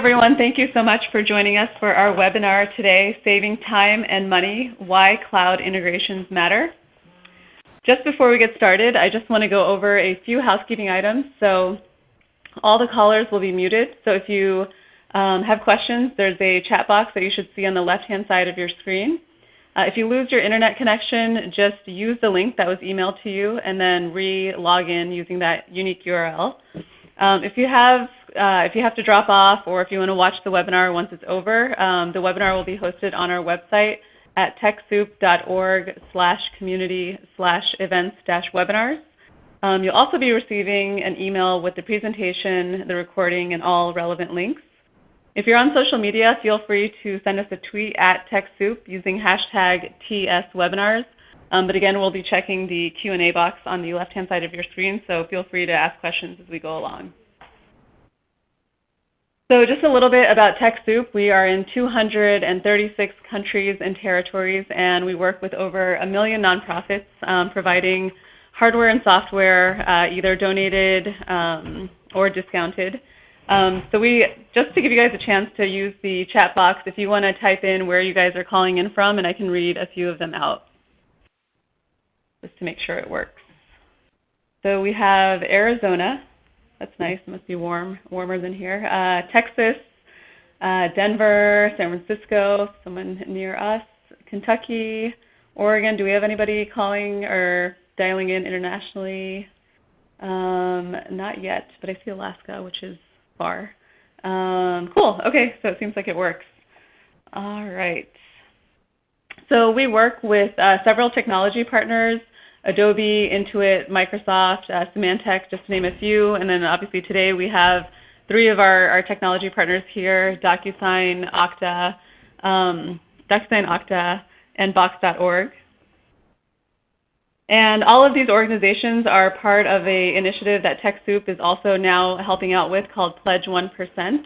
everyone. Thank you so much for joining us for our webinar today, Saving Time and Money, Why Cloud Integrations Matter. Just before we get started, I just want to go over a few housekeeping items. So all the callers will be muted. So if you um, have questions, there's a chat box that you should see on the left-hand side of your screen. Uh, if you lose your internet connection, just use the link that was emailed to you and then re-log in using that unique URL. Um, if you have uh, if you have to drop off or if you want to watch the webinar once it's over, um, the webinar will be hosted on our website at techsoup.org slash community slash events dash webinars. Um, you'll also be receiving an email with the presentation, the recording, and all relevant links. If you're on social media, feel free to send us a tweet at TechSoup using hashtag TSWebinars. Um, but again, we'll be checking the Q&A box on the left-hand side of your screen, so feel free to ask questions as we go along. So just a little bit about TechSoup. We are in 236 countries and territories, and we work with over a million nonprofits um, providing hardware and software, uh, either donated um, or discounted. Um, so we, just to give you guys a chance to use the chat box, if you want to type in where you guys are calling in from, and I can read a few of them out just to make sure it works. So we have Arizona. That's nice. It must be warm, warmer than here. Uh, Texas, uh, Denver, San Francisco, someone near us, Kentucky, Oregon. Do we have anybody calling or dialing in internationally? Um, not yet, but I see Alaska, which is far. Um, cool. Okay, so it seems like it works. All right. So we work with uh, several technology partners Adobe, Intuit, Microsoft, uh, Symantec, just to name a few. And then obviously today we have three of our, our technology partners here, DocuSign, Okta, um, DocuSign, Okta, and Box.org. And all of these organizations are part of an initiative that TechSoup is also now helping out with called Pledge 1%.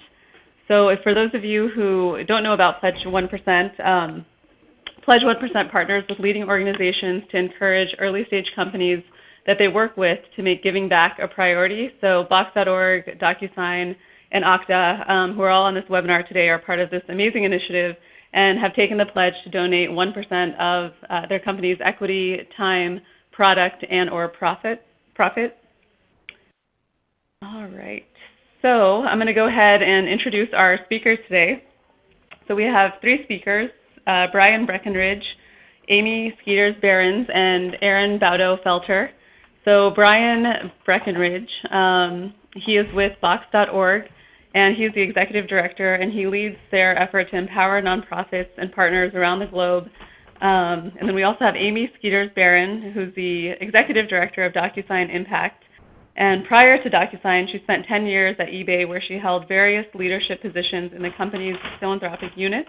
So for those of you who don't know about Pledge 1%, um, Pledge 1% partners with leading organizations to encourage early stage companies that they work with to make giving back a priority. So Box.org, DocuSign, and Okta, um, who are all on this webinar today, are part of this amazing initiative and have taken the pledge to donate 1% of uh, their company's equity, time, product, and or profit. profit. All right. So I'm going to go ahead and introduce our speakers today. So we have three speakers uh, Brian Breckenridge, Amy Skeeters Behrens, and Erin Baudo-Felter. So Brian Breckenridge, um, he is with Box.org, and he's the executive director, and he leads their effort to empower nonprofits and partners around the globe. Um, and then we also have Amy Skeeters Behrens, who's the executive director of DocuSign Impact. And prior to DocuSign, she spent 10 years at eBay where she held various leadership positions in the company's philanthropic units.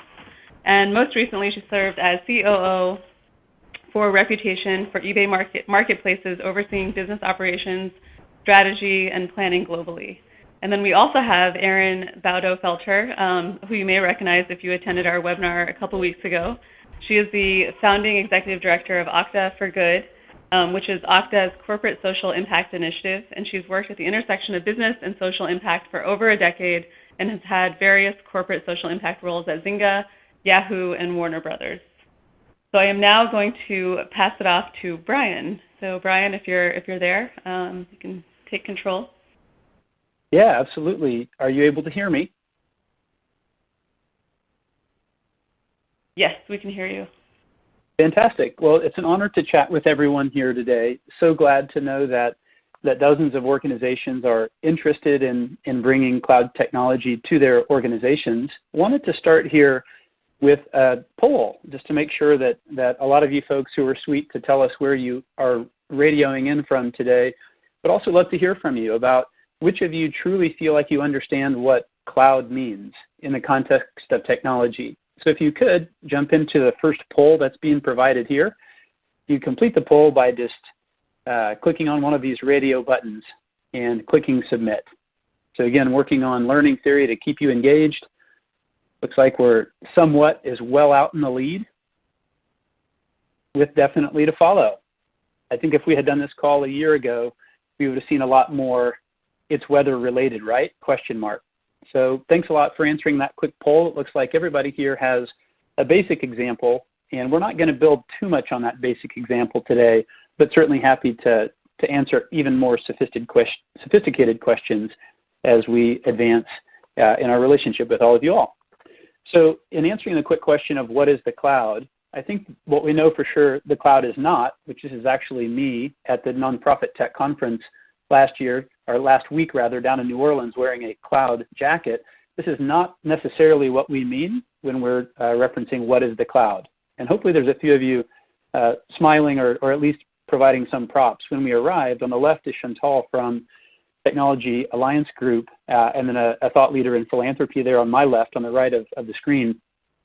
And most recently, she served as COO for Reputation for eBay market, Marketplaces, overseeing business operations, strategy, and planning globally. And then we also have Erin Baudo-Felter, um, who you may recognize if you attended our webinar a couple weeks ago. She is the founding executive director of Okta for Good, um, which is Okta's corporate social impact initiative, and she's worked at the intersection of business and social impact for over a decade and has had various corporate social impact roles at Zynga, Yahoo, and Warner Brothers. So I am now going to pass it off to Brian. So Brian, if you're if you're there, um, you can take control. Yeah, absolutely. Are you able to hear me? Yes, we can hear you. Fantastic. Well, it's an honor to chat with everyone here today. So glad to know that that dozens of organizations are interested in, in bringing cloud technology to their organizations. Wanted to start here with a poll just to make sure that, that a lot of you folks who are sweet to tell us where you are radioing in from today, but also love to hear from you about which of you truly feel like you understand what cloud means in the context of technology. So if you could jump into the first poll that's being provided here. You complete the poll by just uh, clicking on one of these radio buttons and clicking submit. So again, working on learning theory to keep you engaged Looks like we're somewhat as well out in the lead with definitely to follow. I think if we had done this call a year ago, we would have seen a lot more it's weather related, right? Question mark. So thanks a lot for answering that quick poll. It looks like everybody here has a basic example, and we're not going to build too much on that basic example today, but certainly happy to, to answer even more sophisticated questions as we advance uh, in our relationship with all of you all. So in answering the quick question of what is the cloud, I think what we know for sure the cloud is not, which is actually me at the Nonprofit Tech Conference last year, or last week rather, down in New Orleans wearing a cloud jacket. This is not necessarily what we mean when we're uh, referencing what is the cloud. And hopefully there's a few of you uh, smiling or, or at least providing some props. When we arrived, on the left is Chantal from Technology Alliance Group, uh, and then a, a, thought leader in philanthropy there on my left, on the right of, of the screen.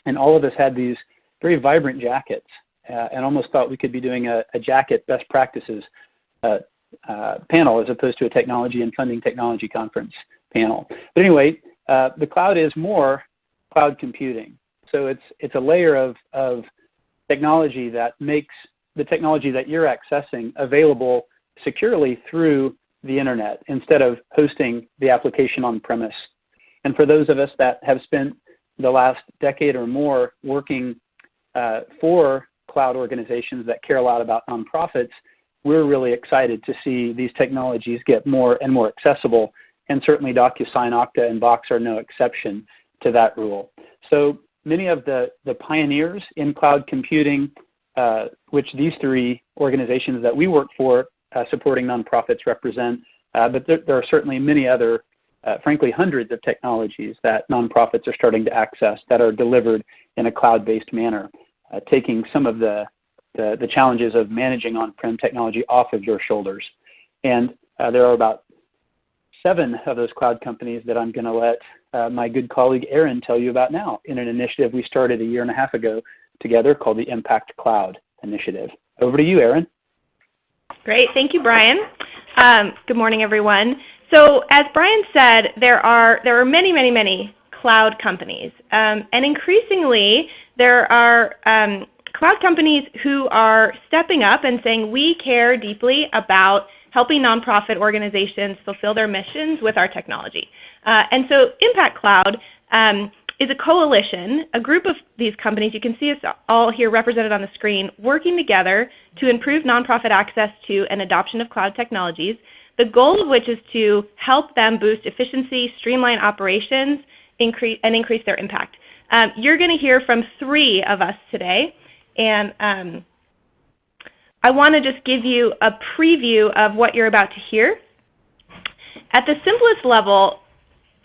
And all of us had these very vibrant jackets uh, and almost thought we could be doing a, a jacket best practices uh, uh panel as opposed to a technology and funding technology conference panel. But anyway, uh, the cloud is more cloud computing. So it's, it's a layer of, of technology that makes the technology that you're accessing available securely through the internet instead of hosting the application on premise. And for those of us that have spent the last decade or more working uh, for cloud organizations that care a lot about nonprofits, we're really excited to see these technologies get more and more accessible. And certainly DocuSign, Okta, and Box are no exception to that rule. So many of the, the pioneers in cloud computing, uh, which these three organizations that we work for supporting nonprofits represent, uh, but there, there, are certainly many other, uh, frankly, hundreds of technologies that nonprofits are starting to access that are delivered in a cloud-based manner, uh, taking some of the, the, the, challenges of managing on-prem technology off of your shoulders. And uh, there are about seven of those cloud companies that I'm going to let uh, my good colleague Erin tell you about now in an initiative we started a year and a half ago together called the Impact Cloud Initiative. Over to you, Erin. Great. Thank you, Brian. Um, good morning, everyone. So as Brian said, there are, there are many, many, many cloud companies. Um, and increasingly, there are um, cloud companies who are stepping up and saying, we care deeply about helping nonprofit organizations fulfill their missions with our technology. Uh, and so Impact Cloud um, is a coalition, a group of these companies, you can see us all here represented on the screen, working together to improve nonprofit access to and adoption of cloud technologies, the goal of which is to help them boost efficiency, streamline operations, increase, and increase their impact. Um, you're going to hear from three of us today, and um, I want to just give you a preview of what you're about to hear. At the simplest level,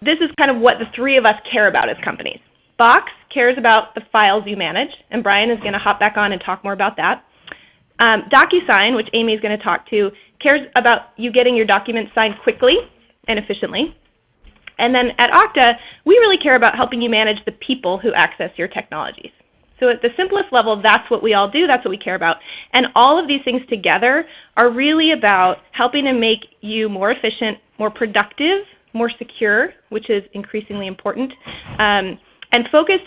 this is kind of what the three of us care about as companies. Box cares about the files you manage, and Brian is going to hop back on and talk more about that. Um, DocuSign, which Amy is going to talk to, cares about you getting your documents signed quickly and efficiently. And then at Okta, we really care about helping you manage the people who access your technologies. So at the simplest level, that's what we all do, that's what we care about. And all of these things together are really about helping to make you more efficient, more productive, more secure, which is increasingly important, um, and focus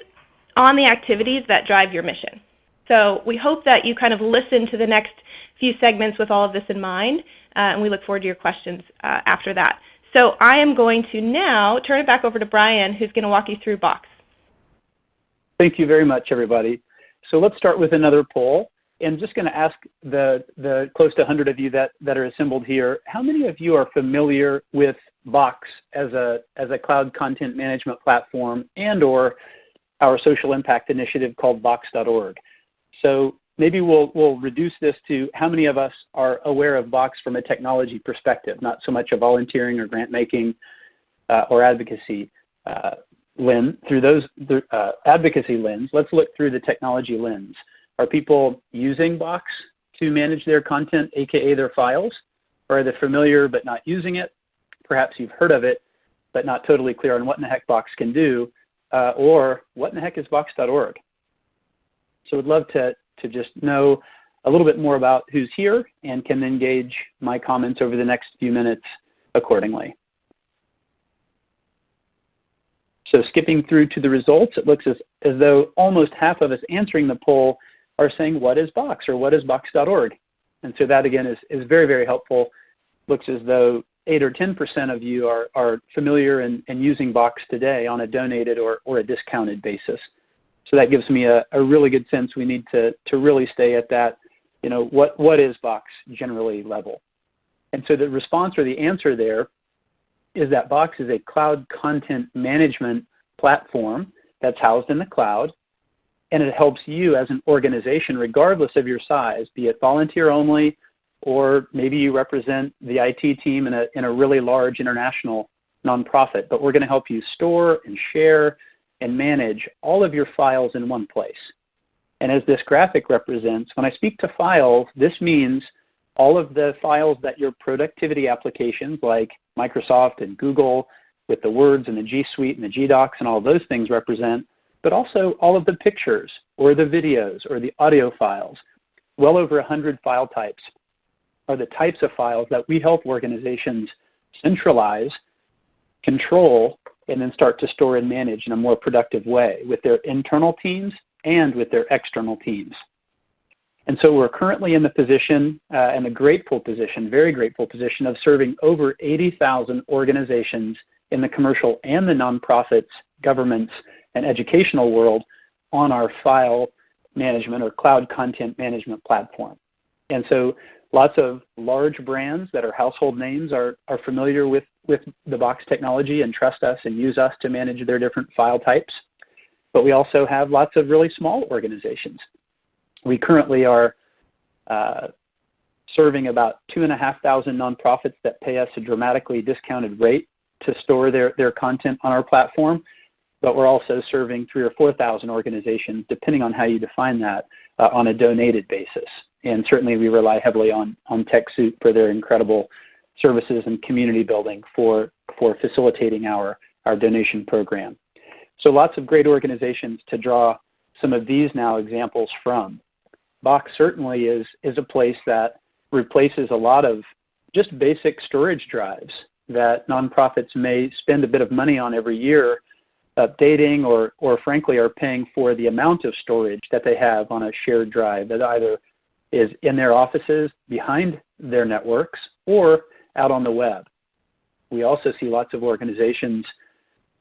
on the activities that drive your mission. So we hope that you kind of listen to the next few segments with all of this in mind, uh, and we look forward to your questions uh, after that. So I am going to now turn it back over to Brian, who's going to walk you through Box. Thank you very much, everybody. So let's start with another poll. And I'm just going to ask the, the close to 100 of you that, that are assembled here, how many of you are familiar with Box as a, as a cloud content management platform and or our social impact initiative called Box.org? So maybe we'll, we'll reduce this to how many of us are aware of Box from a technology perspective, not so much a volunteering or grant making uh, or advocacy uh, lens. Through those uh, advocacy lens, let's look through the technology lens. Are people using Box to manage their content, aka their files? Or are they familiar but not using it? Perhaps you've heard of it, but not totally clear on what in the heck Box can do, uh, or what in the heck is Box.org? So I'd love to, to just know a little bit more about who's here and can then gauge my comments over the next few minutes accordingly. So skipping through to the results, it looks as, as though almost half of us answering the poll are saying what is Box or what is Box.org? And so that again is, is very, very helpful. Looks as though 8 or 10% of you are, are familiar and, and using Box today on a donated or, or a discounted basis. So that gives me a, a really good sense we need to, to really stay at that, you know, what, what is Box generally level. And so the response or the answer there is that Box is a cloud content management platform that's housed in the cloud, and it helps you as an organization, regardless of your size, be it volunteer only, or maybe you represent the IT team in a, in a really large international nonprofit. But we're going to help you store and share and manage all of your files in one place. And as this graphic represents, when I speak to files, this means all of the files that your productivity applications like Microsoft and Google with the Words and the G Suite and the G Docs and all those things represent, but also all of the pictures or the videos or the audio files. Well over 100 file types are the types of files that we help organizations centralize, control, and then start to store and manage in a more productive way with their internal teams and with their external teams. And so we're currently in the position, uh, and a grateful position, very grateful position of serving over 80,000 organizations in the commercial and the nonprofits, governments, and educational world on our file management or cloud content management platform. And so lots of large brands that are household names are, are familiar with, with the Box technology and trust us and use us to manage their different file types. But we also have lots of really small organizations we currently are uh, serving about 2,500 nonprofits that pay us a dramatically discounted rate to store their, their content on our platform, but we're also serving three or 4,000 organizations, depending on how you define that, uh, on a donated basis. And certainly we rely heavily on, on TechSoup for their incredible services and community building for, for facilitating our, our donation program. So lots of great organizations to draw some of these now examples from. Box certainly is, is a place that replaces a lot of just basic storage drives that nonprofits may spend a bit of money on every year updating or, or frankly are paying for the amount of storage that they have on a shared drive that either is in their offices behind their networks or out on the web. We also see lots of organizations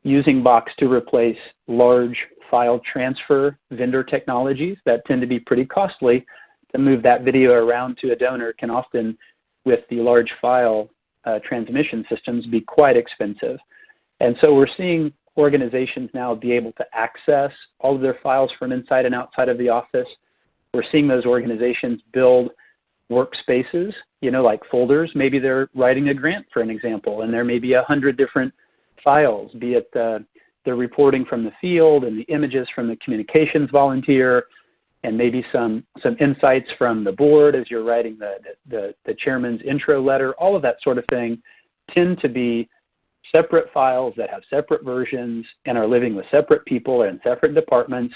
using Box to replace large file transfer vendor technologies that tend to be pretty costly to move that video around to a donor can often, with the large file uh, transmission systems, be quite expensive. And so we're seeing organizations now be able to access all of their files from inside and outside of the office. We're seeing those organizations build workspaces, you know, like folders. Maybe they're writing a grant, for an example, and there may be a hundred different files, be it uh, the reporting from the field and the images from the communications volunteer, and maybe some, some insights from the board as you're writing the, the, the chairman's intro letter, all of that sort of thing tend to be separate files that have separate versions and are living with separate people and separate departments.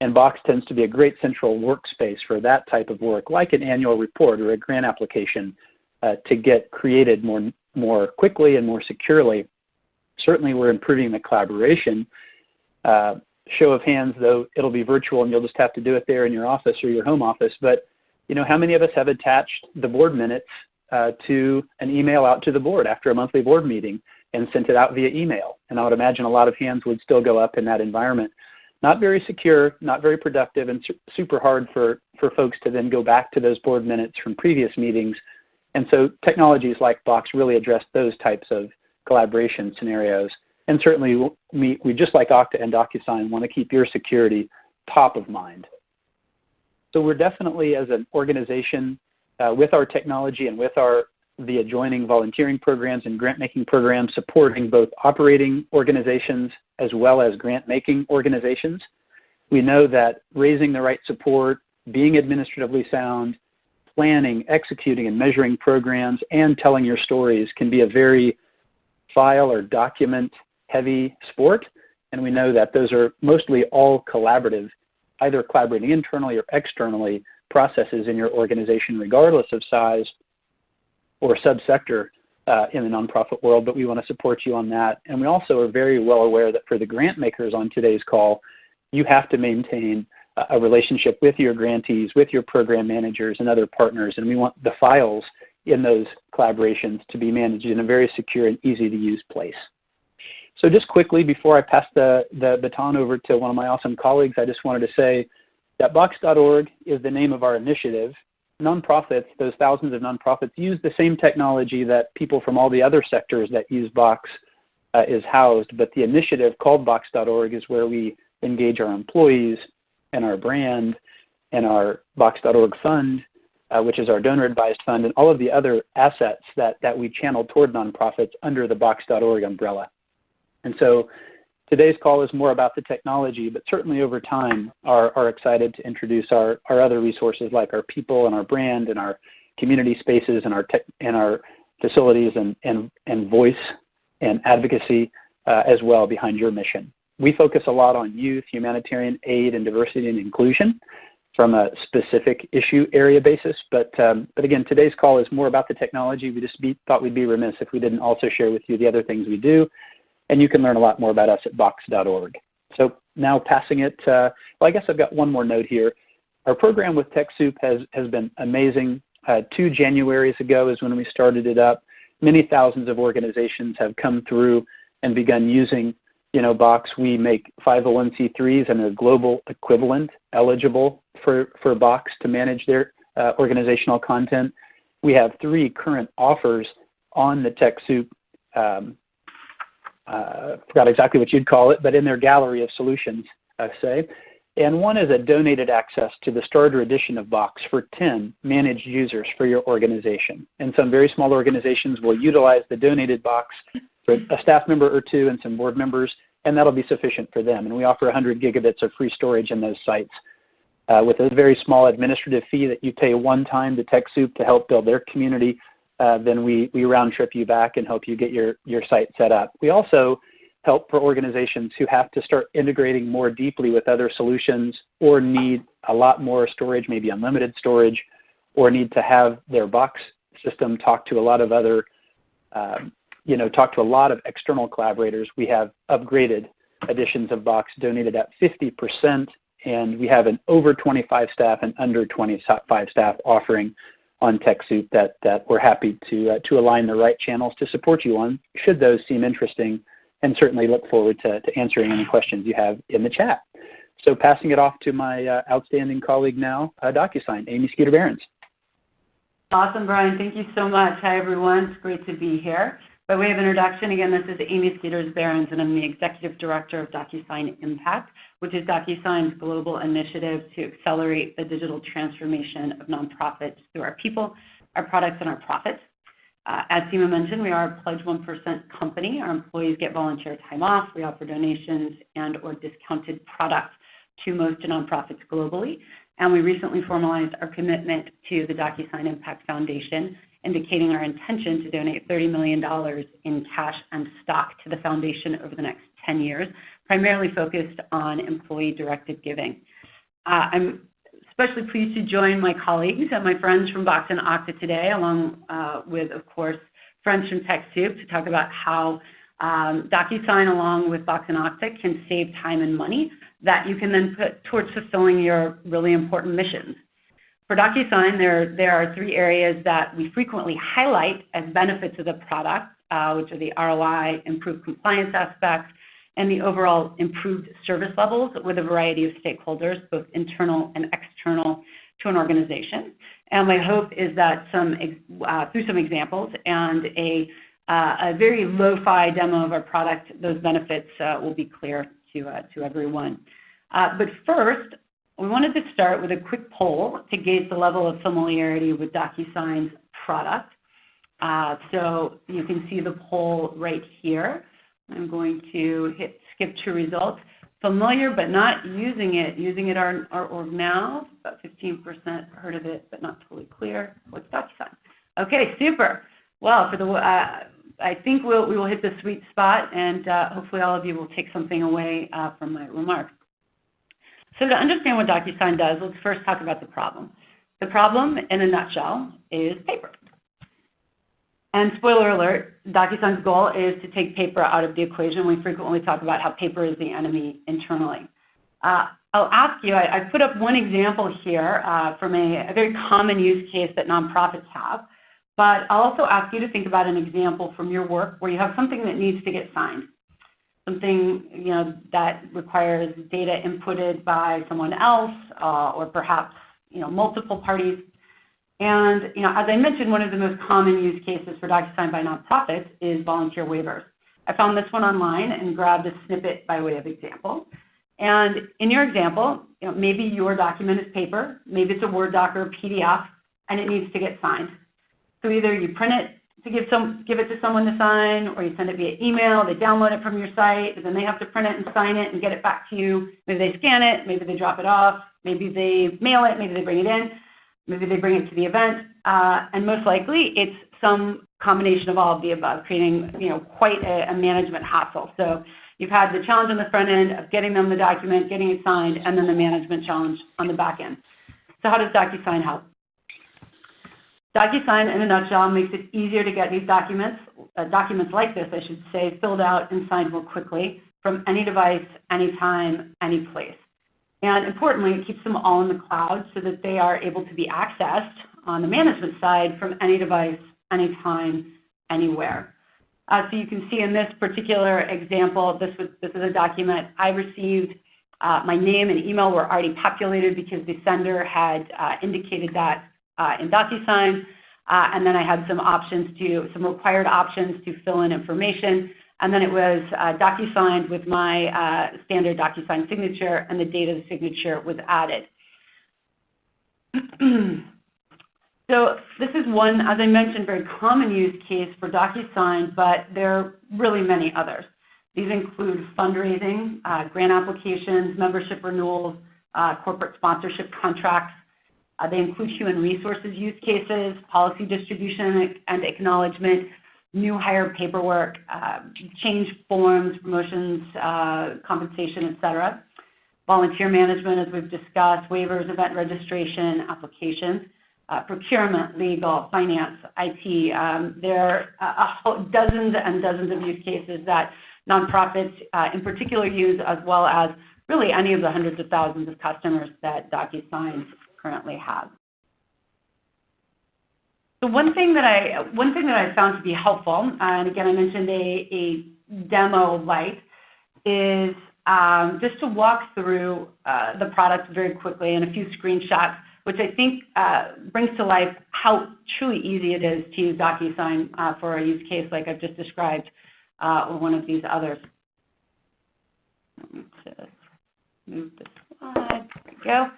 And Box tends to be a great central workspace for that type of work, like an annual report or a grant application, uh, to get created more, more quickly and more securely certainly we're improving the collaboration. Uh, show of hands, though, it'll be virtual and you'll just have to do it there in your office or your home office. But you know, how many of us have attached the board minutes uh, to an email out to the board after a monthly board meeting and sent it out via email? And I would imagine a lot of hands would still go up in that environment. Not very secure, not very productive, and su super hard for, for folks to then go back to those board minutes from previous meetings. And so technologies like Box really address those types of collaboration scenarios. And certainly, we, we just like Okta and DocuSign want to keep your security top of mind. So we're definitely, as an organization, uh, with our technology and with our the adjoining volunteering programs and grant making programs supporting both operating organizations as well as grant making organizations. We know that raising the right support, being administratively sound, planning, executing, and measuring programs, and telling your stories can be a very file or document heavy sport. And we know that those are mostly all collaborative, either collaborating internally or externally processes in your organization, regardless of size or subsector uh, in the nonprofit world, but we want to support you on that. And we also are very well aware that for the grant makers on today's call, you have to maintain a relationship with your grantees, with your program managers and other partners, and we want the files in those collaborations to be managed in a very secure and easy to use place. So just quickly, before I pass the, the baton over to one of my awesome colleagues, I just wanted to say that Box.org is the name of our initiative. Nonprofits, those thousands of nonprofits, use the same technology that people from all the other sectors that use Box uh, is housed, but the initiative called Box.org is where we engage our employees and our brand and our Box.org fund, uh, which is our donor advised fund, and all of the other assets that, that we channel toward nonprofits under the Box.org umbrella. And so today's call is more about the technology, but certainly over time are, are excited to introduce our, other resources like our people and our brand and our community spaces and our, tech, and our facilities and, voice and advocacy uh, as well behind your mission. We focus a lot on youth, humanitarian aid, and diversity and inclusion from a specific issue area basis. But, um, but again, today's call is more about the technology. We just thought we'd be remiss if we didn't also share with you the other things we do. And you can learn a lot more about us at box.org. So now passing it, uh, well, I guess I've got one more note here. Our program with TechSoup has, has been amazing. Uh, two Januaries ago is when we started it up. Many thousands of organizations have come through and begun using you know, Box. We make 501c3s and their global equivalent eligible for, for Box to manage their uh, organizational content. We have three current offers on the TechSoup um, uh, forgot exactly what you'd call it, but in their gallery of solutions, I say. And one is a donated access to the starter edition of Box for 10 managed users for your organization. And some very small organizations will utilize the donated box for a staff member or two and some board members, and that'll be sufficient for them. And we offer 100 gigabits of free storage in those sites uh, with a very small administrative fee that you pay one time to TechSoup to help build their community uh, then we, we round trip you back and help you get your, your site set up. We also help for organizations who have to start integrating more deeply with other solutions or need a lot more storage, maybe unlimited storage, or need to have their box system talk to a lot of other, um, you know, talk to a lot of external collaborators. We have upgraded editions of Box donated at 50%, and we have an over 25 staff and under 25 staff offering on TechSoup that, that we're happy to, uh, to align the right channels to support you on, should those seem interesting, and certainly look forward to, answering any questions you have in the chat. So passing it off to my uh, outstanding colleague now, uh, DocuSign, Amy Skeeter-Behrens. Awesome, Brian. Thank you so much. Hi, everyone. It's great to be here. By way of introduction, again, this is Amy Skeeters-Behrens, and I'm the Executive Director of DocuSign Impact, which is DocuSign's global initiative to accelerate the digital transformation of nonprofits through our people, our products, and our profits. Uh, as Seema mentioned, we are a Pledge 1% company. Our employees get volunteer time off. We offer donations and or discounted products to most nonprofits globally. And we recently formalized our commitment to the DocuSign Impact Foundation indicating our intention to donate $30 million in cash and stock to the foundation over the next 10 years, primarily focused on employee-directed giving. Uh, I'm especially pleased to join my colleagues and my friends from Box and Okta today, along uh, with, of course, friends from TechSoup to talk about how um, DocuSign, along with Box and Okta, can save time and money that you can then put towards fulfilling your really important missions. For DocuSign, there, are three areas that we frequently highlight as benefits of the product, uh, which are the ROI, improved compliance aspects, and the overall improved service levels with a variety of stakeholders, both internal and external to an organization. And my hope is that some, uh, through some examples and a, uh, a very lo-fi demo of our product, those benefits will be clear to, to everyone. But first, we wanted to start with a quick poll to gauge the level of familiarity with DocuSign's product. Uh, so you can see the poll right here. I'm going to hit skip to results. Familiar but not using it, using it our org now, about 15% heard of it but not totally clear. What's DocuSign? Okay, super. Well, for the, uh, I think we'll, we will hit the sweet spot and uh, hopefully all of you will take something away from my remarks. So to understand what DocuSign does, let's first talk about the problem. The problem, in a nutshell, is paper. And spoiler alert, DocuSign's goal is to take paper out of the equation. We frequently talk about how paper is the enemy internally. Uh, I'll ask you, I, I, put up one example here uh, from a, a, very common use case that nonprofits have. but I'll also ask you to think about an example from your work where you have something that needs to get signed, something you know that requires data inputted by someone else uh, or perhaps you know multiple parties. And you know, as I mentioned, one of the most common use cases for DocuSign by nonprofits is volunteer waivers. I found this one online and grabbed a snippet by way of example. And in your example, you know, maybe your document is paper, maybe it's a Word doc or a PDF, and it needs to get signed. So either you print it to give some give it to someone to sign, or you send it via email. They download it from your site, and then they have to print it and sign it and get it back to you. Maybe they scan it, maybe they drop it off, maybe they mail it, maybe they bring it in, maybe they bring it to the event, uh, and most likely it's some combination of all of the above, creating you know quite a, a management hassle. So you've had the challenge on the front end of getting them the document, getting it signed, and then the management challenge on the back end. So how does DocuSign help? DocuSign, in a nutshell, makes it easier to get these documents, uh, documents like this, I should say, filled out and signed more quickly from any device, anytime, any place. And importantly, it keeps them all in the cloud so that they are able to be accessed on the management side from any device, anytime, anywhere. Uh, so you can see in this particular example, this, was, this is a document I received. Uh, my name and email were already populated because the sender had uh, indicated that in DocuSign. Uh, and then I had some options to, some required options to fill in information. And then it was uh, DocuSign with my standard DocuSign signature, and the date of the signature was added. so this is one, as I mentioned, very common use case for DocuSign, but there are really many others. These include fundraising, uh, grant applications, membership renewals, uh, corporate sponsorship contracts, uh, they include human resources use cases, policy distribution and acknowledgement, new hire paperwork, uh, change forms, promotions, uh, compensation, et cetera. Volunteer management, as we've discussed, waivers, event registration, applications, uh, procurement, legal, finance, IT. Um, there are dozens and dozens of use cases that nonprofits uh, in particular use, as well as really any of the hundreds of thousands of customers that DocuSign currently have. So one thing that I one thing that I found to be helpful, and again I mentioned a, demo light, is um, just to walk through uh, the product very quickly and a few screenshots, which I think uh, brings to life how truly easy it is to use DocuSign uh, for a use case like I've just described, or one of these others. Let me just move the slide. There we go.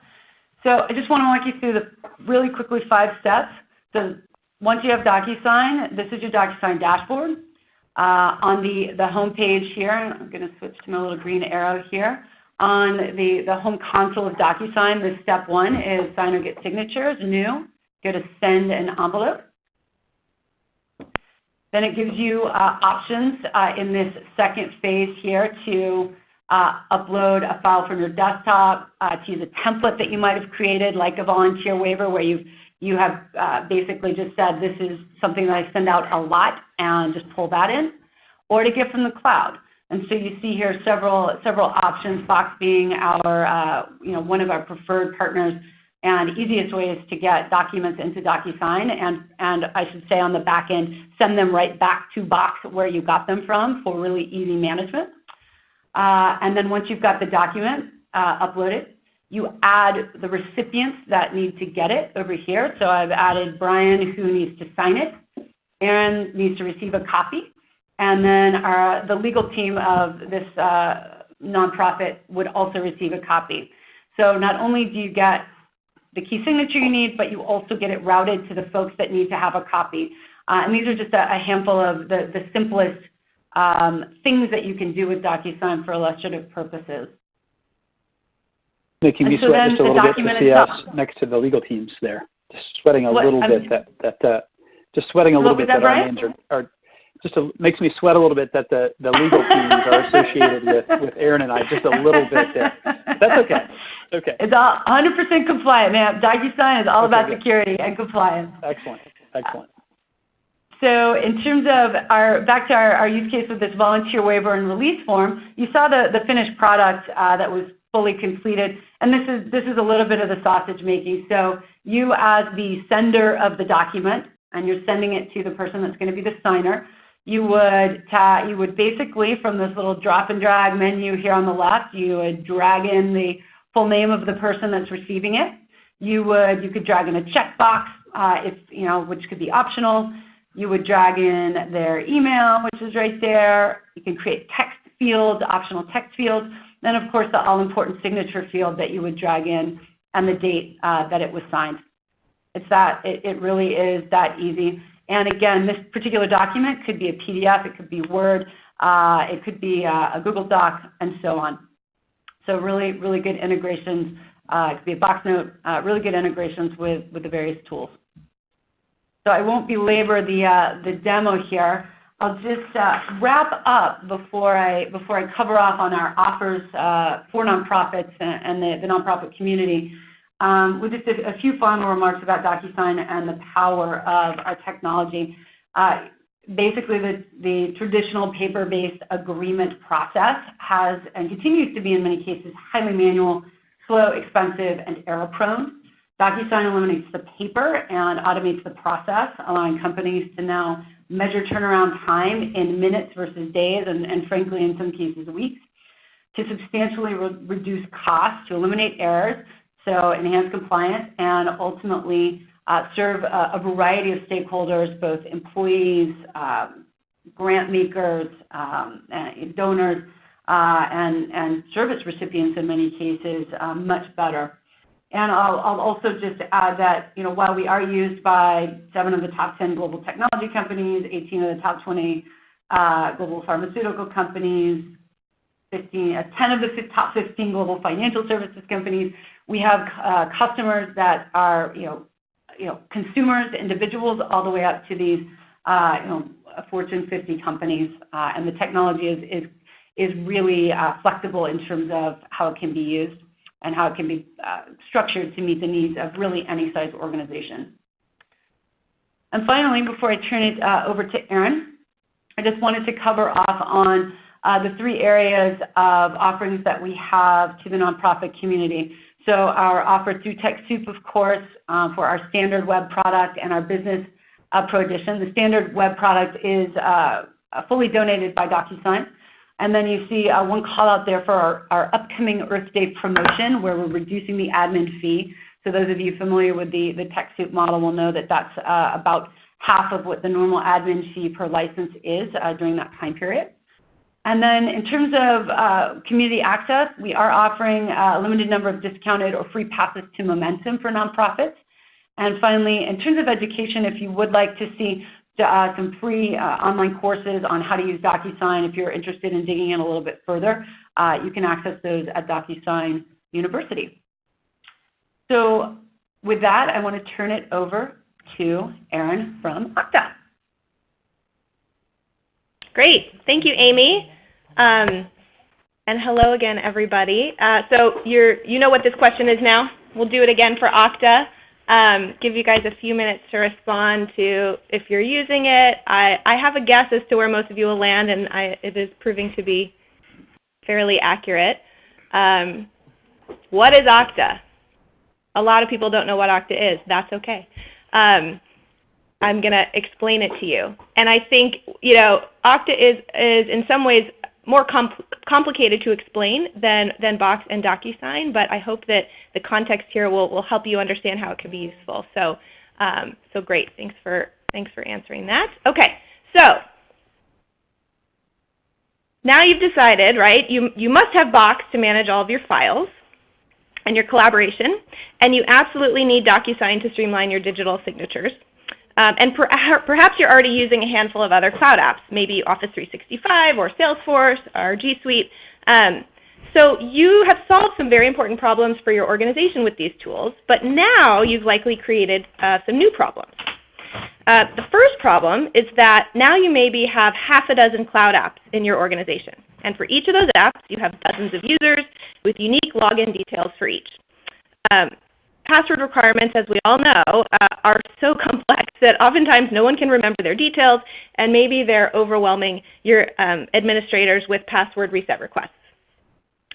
So I just want to walk you through the really quickly five steps. So once you have DocuSign, this is your DocuSign dashboard. Uh, on the, the home page here, I'm going to switch to my little green arrow here. On the, the home console of DocuSign, the step one is sign or get signatures, new. Go to send an envelope. Then it gives you uh, options uh, in this second phase here to upload a file from your desktop, uh, to use a template that you might have created, like a volunteer waiver, where you have uh, basically just said this is something that I send out a lot and just pull that in, or to get from the cloud. And so you see here several several options. Box being our uh, you know one of our preferred partners and easiest ways to get documents into DocuSign and and I should say on the back end send them right back to Box where you got them from for really easy management. Uh, and then once you've got the document uh, uploaded, you add the recipients that need to get it over here. So I've added Brian who needs to sign it, Erin needs to receive a copy, and then our, the legal team of this uh, nonprofit would also receive a copy. So not only do you get the key signature you need, but you also get it routed to the folks that need to have a copy. Uh, and these are just a, a handful of the, the simplest um, things that you can do with DocuSign for illustrative purposes. Making me so sweat just a little bit to see us next to the legal teams there. Just sweating a what, little bit that, that uh, just sweating a little bit that, that our names are, are just a, makes me sweat a little bit that the, the legal teams are associated with, with Erin and I just a little bit there. That's okay. Okay. It's all 100% compliant, man. DocuSign is all okay, about good. security and compliance. Excellent. Excellent. So in terms of our, back to our, use case with this volunteer waiver and release form, you saw the, finished product uh, that was fully completed. And this is, this is a little bit of the sausage making. So you as the sender of the document, and you're sending it to the person that's going to be the signer, you would ta- you would basically from this little drop and drag menu here on the left, you would drag in the full name of the person that's receiving it. You would you could drag in a checkbox uh, if you know which could be optional. You would drag in their email, which is right there. You can create text fields, optional text fields. Then of course the all-important signature field that you would drag in and the date uh, that it was signed. It's that it, it really is that easy. And again, this particular document could be a PDF, it could be Word, uh, it could be a, a, Google Doc, and so on. So really, really good integrations. Uh, it could be a box note, uh, really good integrations with, with the various tools. So I won't belabor the, uh, the demo here. I'll just uh, wrap up before I, before I cover off on our offers uh, for nonprofits and, and the, the nonprofit community um, with just a, a, few final remarks about DocuSign and the power of our technology. Uh, basically, the, the traditional paper-based agreement process has and continues to be in many cases highly manual, slow, expensive, and error-prone. DocuSign eliminates the paper and automates the process, allowing companies to now measure turnaround time in minutes versus days, and, and frankly, in some cases, weeks, to substantially re reduce costs, to eliminate errors, so enhance compliance, and ultimately uh, serve a, a, variety of stakeholders, both employees, um, grant makers, um, donors, uh, and, and service recipients in many cases uh, much better. And I'll, also just add that you know, while we are used by seven of the top 10 global technology companies, 18 of the top 20 uh, global pharmaceutical companies, 15, uh, 10 of the top 15 global financial services companies, we have uh, customers that are, you know, you know, consumers, individuals, all the way up to these, you know, Fortune 50 companies, and the technology is really flexible in terms of how it can be used and how it can be uh, structured to meet the needs of really any size organization. And finally, before I turn it uh, over to Erin, I just wanted to cover off on the three areas of offerings that we have to the nonprofit community. So our offer through TechSoup, of course, um, for our standard web product and our business uh, pro edition. The standard web product is uh, fully donated by DocuSign. And then you see uh, one call out there for our, upcoming Earth Day promotion where we're reducing the admin fee. So those of you familiar with the, TechSoup model will know that that's uh, about half of what the normal admin fee per license is uh, during that time period. And then in terms of community access, we are offering a limited number of discounted or free passes to Momentum for nonprofits. And finally, in terms of education, if you would like to see some free uh, online courses on how to use DocuSign, if you're interested in digging in a little bit further, uh, you can access those at DocuSign University. So with that, I want to turn it over to Erin from Okta. Great. Thank you, Amy. Um, and hello again, everybody. Uh, so you're, you know what this question is now. We'll do it again for Okta. Um, give you guys a few minutes to respond to if you're using it. I, I have a guess as to where most of you will land, and I, it is proving to be fairly accurate. Um, what is Okta? A lot of people don't know what Okta is. That's okay. Um, I'm going to explain it to you. And I think you know Okta is, is in some ways more compl complicated to explain than, than Box and DocuSign, but I hope that the context here will, will help you understand how it can be useful. So, um, so great. Thanks for, thanks for answering that. Okay, so now you've decided, right, you, you must have Box to manage all of your files and your collaboration, and you absolutely need DocuSign to streamline your digital signatures. Um, and per perhaps you're already using a handful of other cloud apps, maybe Office 365 or Salesforce or G Suite. Um, so you have solved some very important problems for your organization with these tools, but now you've likely created uh, some new problems. Uh, the first problem is that now you maybe have half a dozen cloud apps in your organization. And for each of those apps, you have dozens of users with unique login details for each. Um, password requirements, as we all know, uh, are so complex that oftentimes no one can remember their details, and maybe they're overwhelming your um, administrators with password reset requests.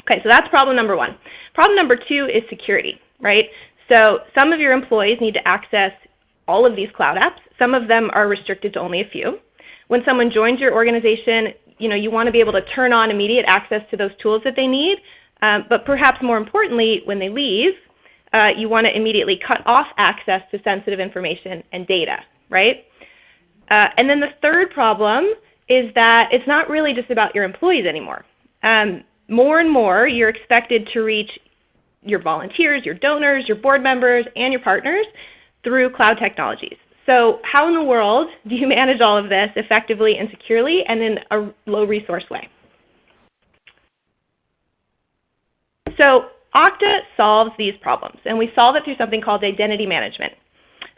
Okay, so that's problem number one. Problem number two is security, right? So some of your employees need to access all of these cloud apps Some of them are restricted to only a few. When someone joins your organization, you know, you want to be able to turn on immediate access to those tools that they need. Um, but perhaps more importantly, when they leave, uh, you want to immediately cut off access to sensitive information and data, right? Uh, and then the third problem is that it's not really just about your employees anymore. Um, more and more, you're expected to reach your volunteers, your donors, your board members, and your partners through cloud technologies. So how in the world do you manage all of this effectively and securely and in a low resource way? So Okta solves these problems, and we solve it through something called identity management.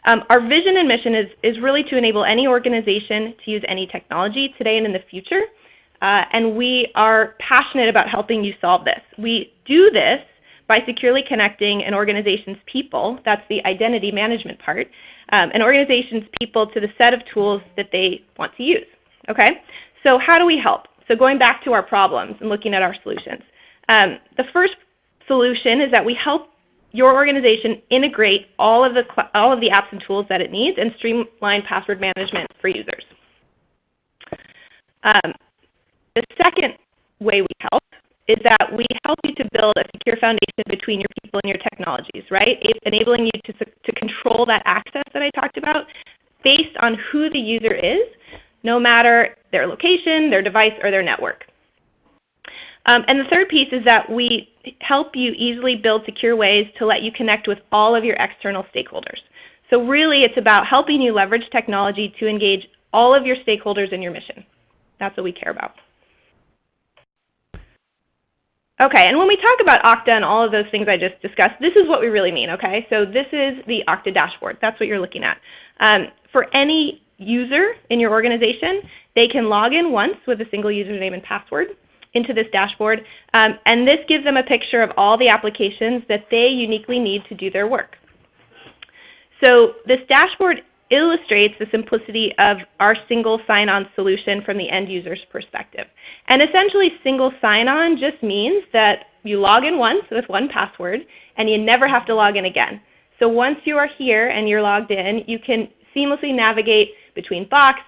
Um, our vision and mission is, is really to enable any organization to use any technology today and in the future. Uh, and we are passionate about helping you solve this. We do this by securely connecting an organization's people, that's the identity management part, um, an organization's people to the set of tools that they want to use. Okay? So how do we help? So going back to our problems and looking at our solutions. Um, the first solution is that we help your organization integrate all of the, all of the apps and tools that it needs and streamline password management for users. Um, the second way we help is that we help you to build a secure foundation between your people and your technologies, right? Enabling you to, to control that access that I talked about based on who the user is, no matter their location, their device, or their network. Um, and the third piece is that we help you easily build secure ways to let you connect with all of your external stakeholders. So really it's about helping you leverage technology to engage all of your stakeholders in your mission. That's what we care about. Okay, and when we talk about Okta and all of those things I just discussed, this is what we really mean, okay? So this is the Okta dashboard. That's what you're looking at. Um, for any user in your organization, they can log in once with a single username and password into this dashboard. Um, and this gives them a picture of all the applications that they uniquely need to do their work. So this dashboard illustrates the simplicity of our single sign-on solution from the end user's perspective. And essentially single sign-on just means that you log in once with one password and you never have to log in again. So once you are here and you're logged in, you can seamlessly navigate between Box,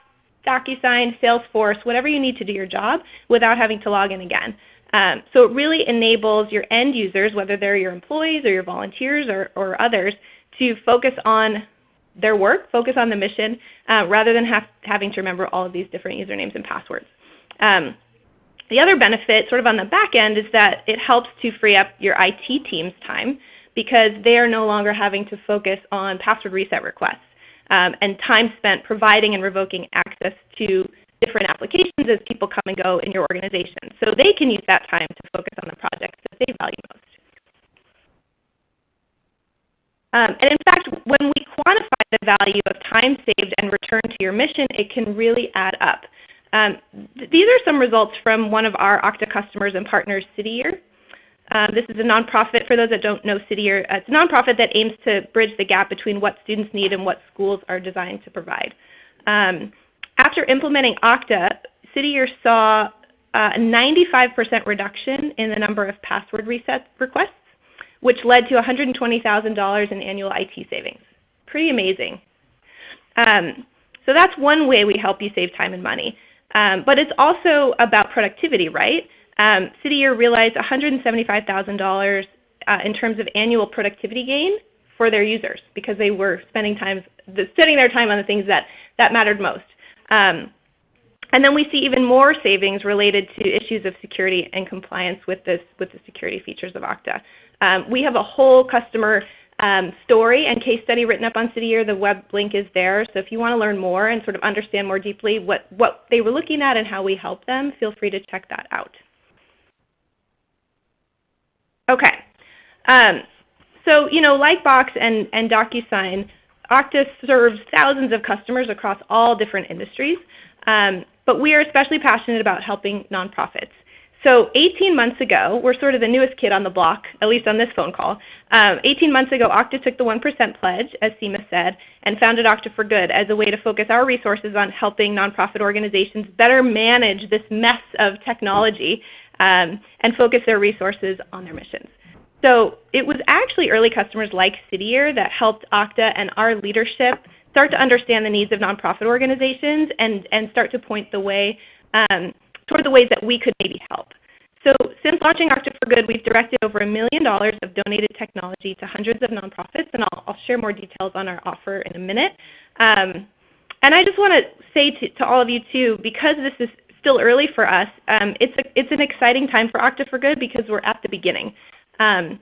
DocuSign, Salesforce, whatever you need to do your job without having to log in again. Um, so it really enables your end users, whether they're your employees or your volunteers or, or others, to focus on their work, focus on the mission, uh, rather than have, having to remember all of these different usernames and passwords. Um, the other benefit, sort of on the back end, is that it helps to free up your IT team's time because they are no longer having to focus on password reset requests um, and time spent providing and revoking access to different applications as people come and go in your organization. So they can use that time to focus on the projects that they value most. Um, and in fact, when we quantify the value of time saved and return to your mission, it can really add up. Um, th these are some results from one of our Okta customers and partners, CityYear. Um, this is a nonprofit, for those that don't know CityYear, uh, it's a nonprofit that aims to bridge the gap between what students need and what schools are designed to provide. Um, after implementing Okta, CityYear saw uh, a 95% reduction in the number of password reset requests, which led to $120,000 in annual IT savings. Pretty amazing. Um, so that's one way we help you save time and money. Um, but it's also about productivity, right? Um, CityYear realized $175,000 uh, in terms of annual productivity gain for their users because they were spending time spending their time on the things that, that mattered most. Um, and then we see even more savings related to issues of security and compliance with, this, with the security features of Okta. Um, we have a whole customer um, story and case study written up on CityYear. The web link is there. So if you want to learn more and sort of understand more deeply what, what they were looking at and how we help them, feel free to check that out. Okay. Um, so, you know, like Box and, and DocuSign, Okta serves thousands of customers across all different industries, um, but we are especially passionate about helping nonprofits. So 18 months ago, we're sort of the newest kid on the block, at least on this phone call. Um, 18 months ago, Okta took the 1% pledge, as Seema said, and founded Okta for Good as a way to focus our resources on helping nonprofit organizations better manage this mess of technology um, and focus their resources on their missions. So it was actually early customers like CityYear that helped Okta and our leadership start to understand the needs of nonprofit organizations and, and start to point the way um, toward the ways that we could maybe help. So since launching Okta for Good, we've directed over a million dollars of donated technology to hundreds of nonprofits, and I'll, I'll share more details on our offer in a minute. Um, and I just want to say to, all of you too, because this is still early for us, um, it's, a, it's an exciting time for Okta for Good because we're at the beginning. Um,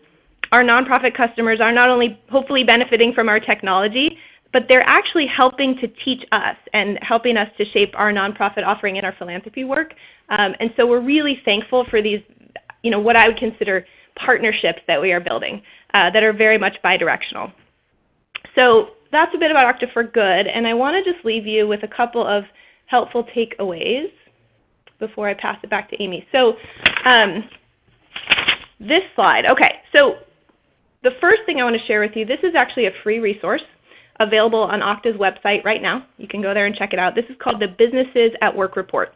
our nonprofit customers are not only hopefully benefiting from our technology, but they're actually helping to teach us and helping us to shape our nonprofit offering and our philanthropy work. Um, and so we're really thankful for these, you know, what I would consider partnerships that we are building uh, that are very much bidirectional. So that's a bit about Okta for Good, and I want to just leave you with a couple of helpful takeaways before I pass it back to Amy. So um, this slide, okay, so the first thing I want to share with you, this is actually a free resource available on Okta's website right now. You can go there and check it out. This is called the Businesses at Work Report.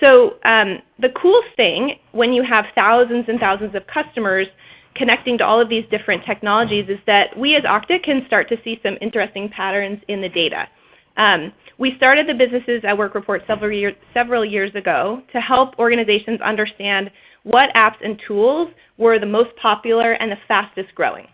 So um, the cool thing when you have thousands and thousands of customers connecting to all of these different technologies is that we as Okta can start to see some interesting patterns in the data. Um, we started the Businesses at Work report several, year, several years ago to help organizations understand what apps and tools were the most popular and the fastest growing.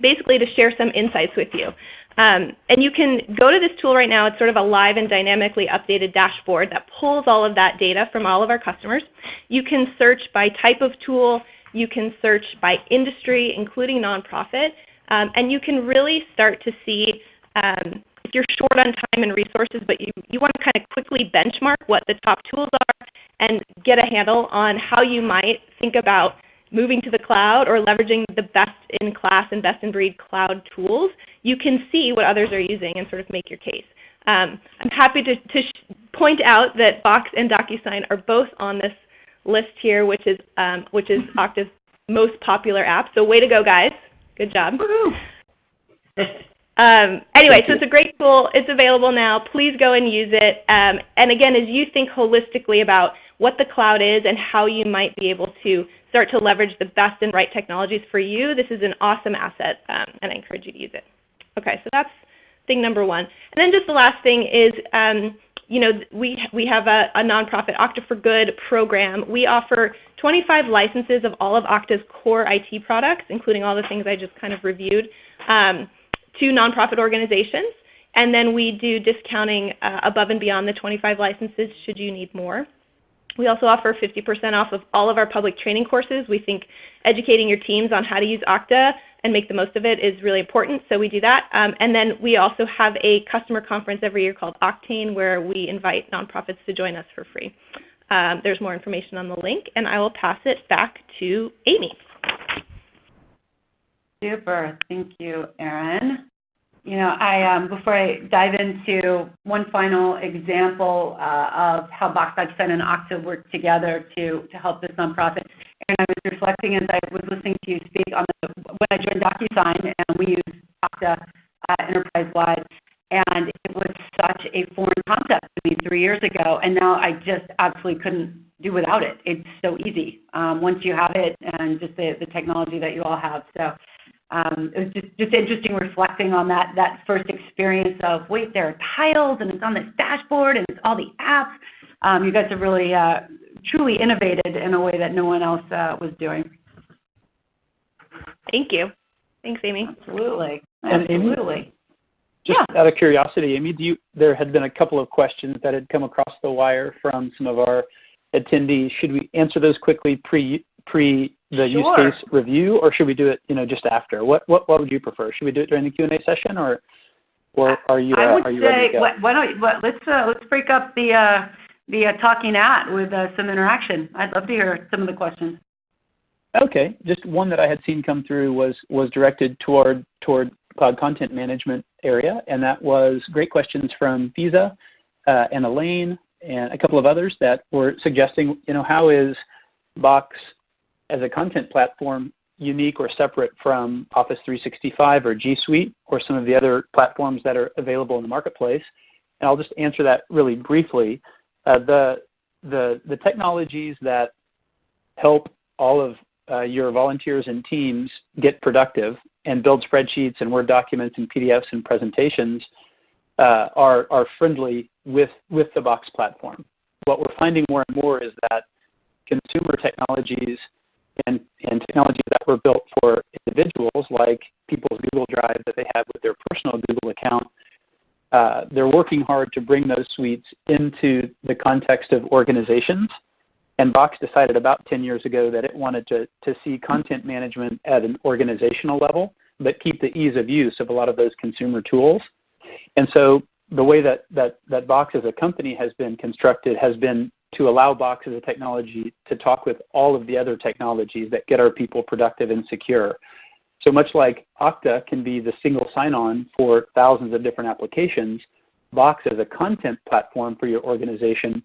Basically to share some insights with you. Um, and you can go to this tool right now. It's sort of a live and dynamically updated dashboard that pulls all of that data from all of our customers. You can search by type of tool. You can search by industry, including nonprofit. Um, and you can really start to see um, you're short on time and resources, but you, you want to kind of quickly benchmark what the top tools are and get a handle on how you might think about moving to the cloud or leveraging the best-in-class and best-in-breed cloud tools, you can see what others are using and sort of make your case. Um, I'm happy to, to point out that Box and DocuSign are both on this list here, which is, um, which is Okta's most popular app. So way to go, guys. Good job. Um, anyway, so it's a great tool. It's available now. Please go and use it. Um, and again, as you think holistically about what the cloud is and how you might be able to start to leverage the best and right technologies for you, this is an awesome asset, um, and I encourage you to use it. Okay, so that's thing number one. And then just the last thing is, um, you know, we, we have a, a nonprofit Okta for Good program. We offer 25 licenses of all of Okta's core IT products, including all the things I just kind of reviewed, um, to nonprofit organizations. And then we do discounting uh, above and beyond the 25 licenses should you need more. We also offer 50% off of all of our public training courses. We think educating your teams on how to use Okta and make the most of it is really important, so we do that. Um, and then we also have a customer conference every year called Oktane where we invite nonprofits to join us for free. Um, there's more information on the link, and I will pass it back to Amy. Super. Thank you, Erin. You know, I um, before I dive into one final example uh, of how Box DocuSign and Okta work together to help this nonprofit, and I was reflecting as I was listening to you speak on the, when I joined DocuSign, and we used Okta uh, enterprise-wide, and it was such a foreign concept to me three years ago, and now I just absolutely couldn't do without it. It's so easy um, once you have it, and just the the technology that you all have. So um, it was just, just interesting reflecting on that, that first experience of, wait, there are tiles and it's on this dashboard and it's all the apps. Um, you guys have really uh, truly innovated in a way that no one else uh, was doing. Thank you. Thanks, Amy. Absolutely. Absolutely. Amy, just yeah. out of curiosity, Amy, do you, there had been a couple of questions that had come across the wire from some of our attendees. Should we answer those quickly pre pre the sure. use case review, or should we do it, you know, just after? What what what would you prefer? Should we do it during the Q and A session, or or are you uh, I would are you say, go? Why don't what, let's uh, let's break up the uh, the uh, talking at with uh, some interaction. I'd love to hear some of the questions. Okay, just one that I had seen come through was was directed toward toward cloud content management area, and that was great questions from Visa uh, and Elaine and a couple of others that were suggesting, you know, how is Box as a content platform unique or separate from Office 365 or G Suite or some of the other platforms that are available in the marketplace? And I'll just answer that really briefly. Uh, the, the, the technologies that help all of uh, your volunteers and teams get productive and build spreadsheets and Word documents and PDFs and presentations uh, are, are friendly with, with the Box platform. What we're finding more and more is that consumer technologies and, and technologies that were built for individuals, like people's Google Drive that they have with their personal Google account, uh, they're working hard to bring those suites into the context of organizations. And Box decided about 10 years ago that it wanted to, to see content management at an organizational level, but keep the ease of use of a lot of those consumer tools. And so the way that, that, that Box as a company has been constructed has been to allow Box as a technology to talk with all of the other technologies that get our people productive and secure. So much like Okta can be the single sign-on for thousands of different applications, Box as a content platform for your organization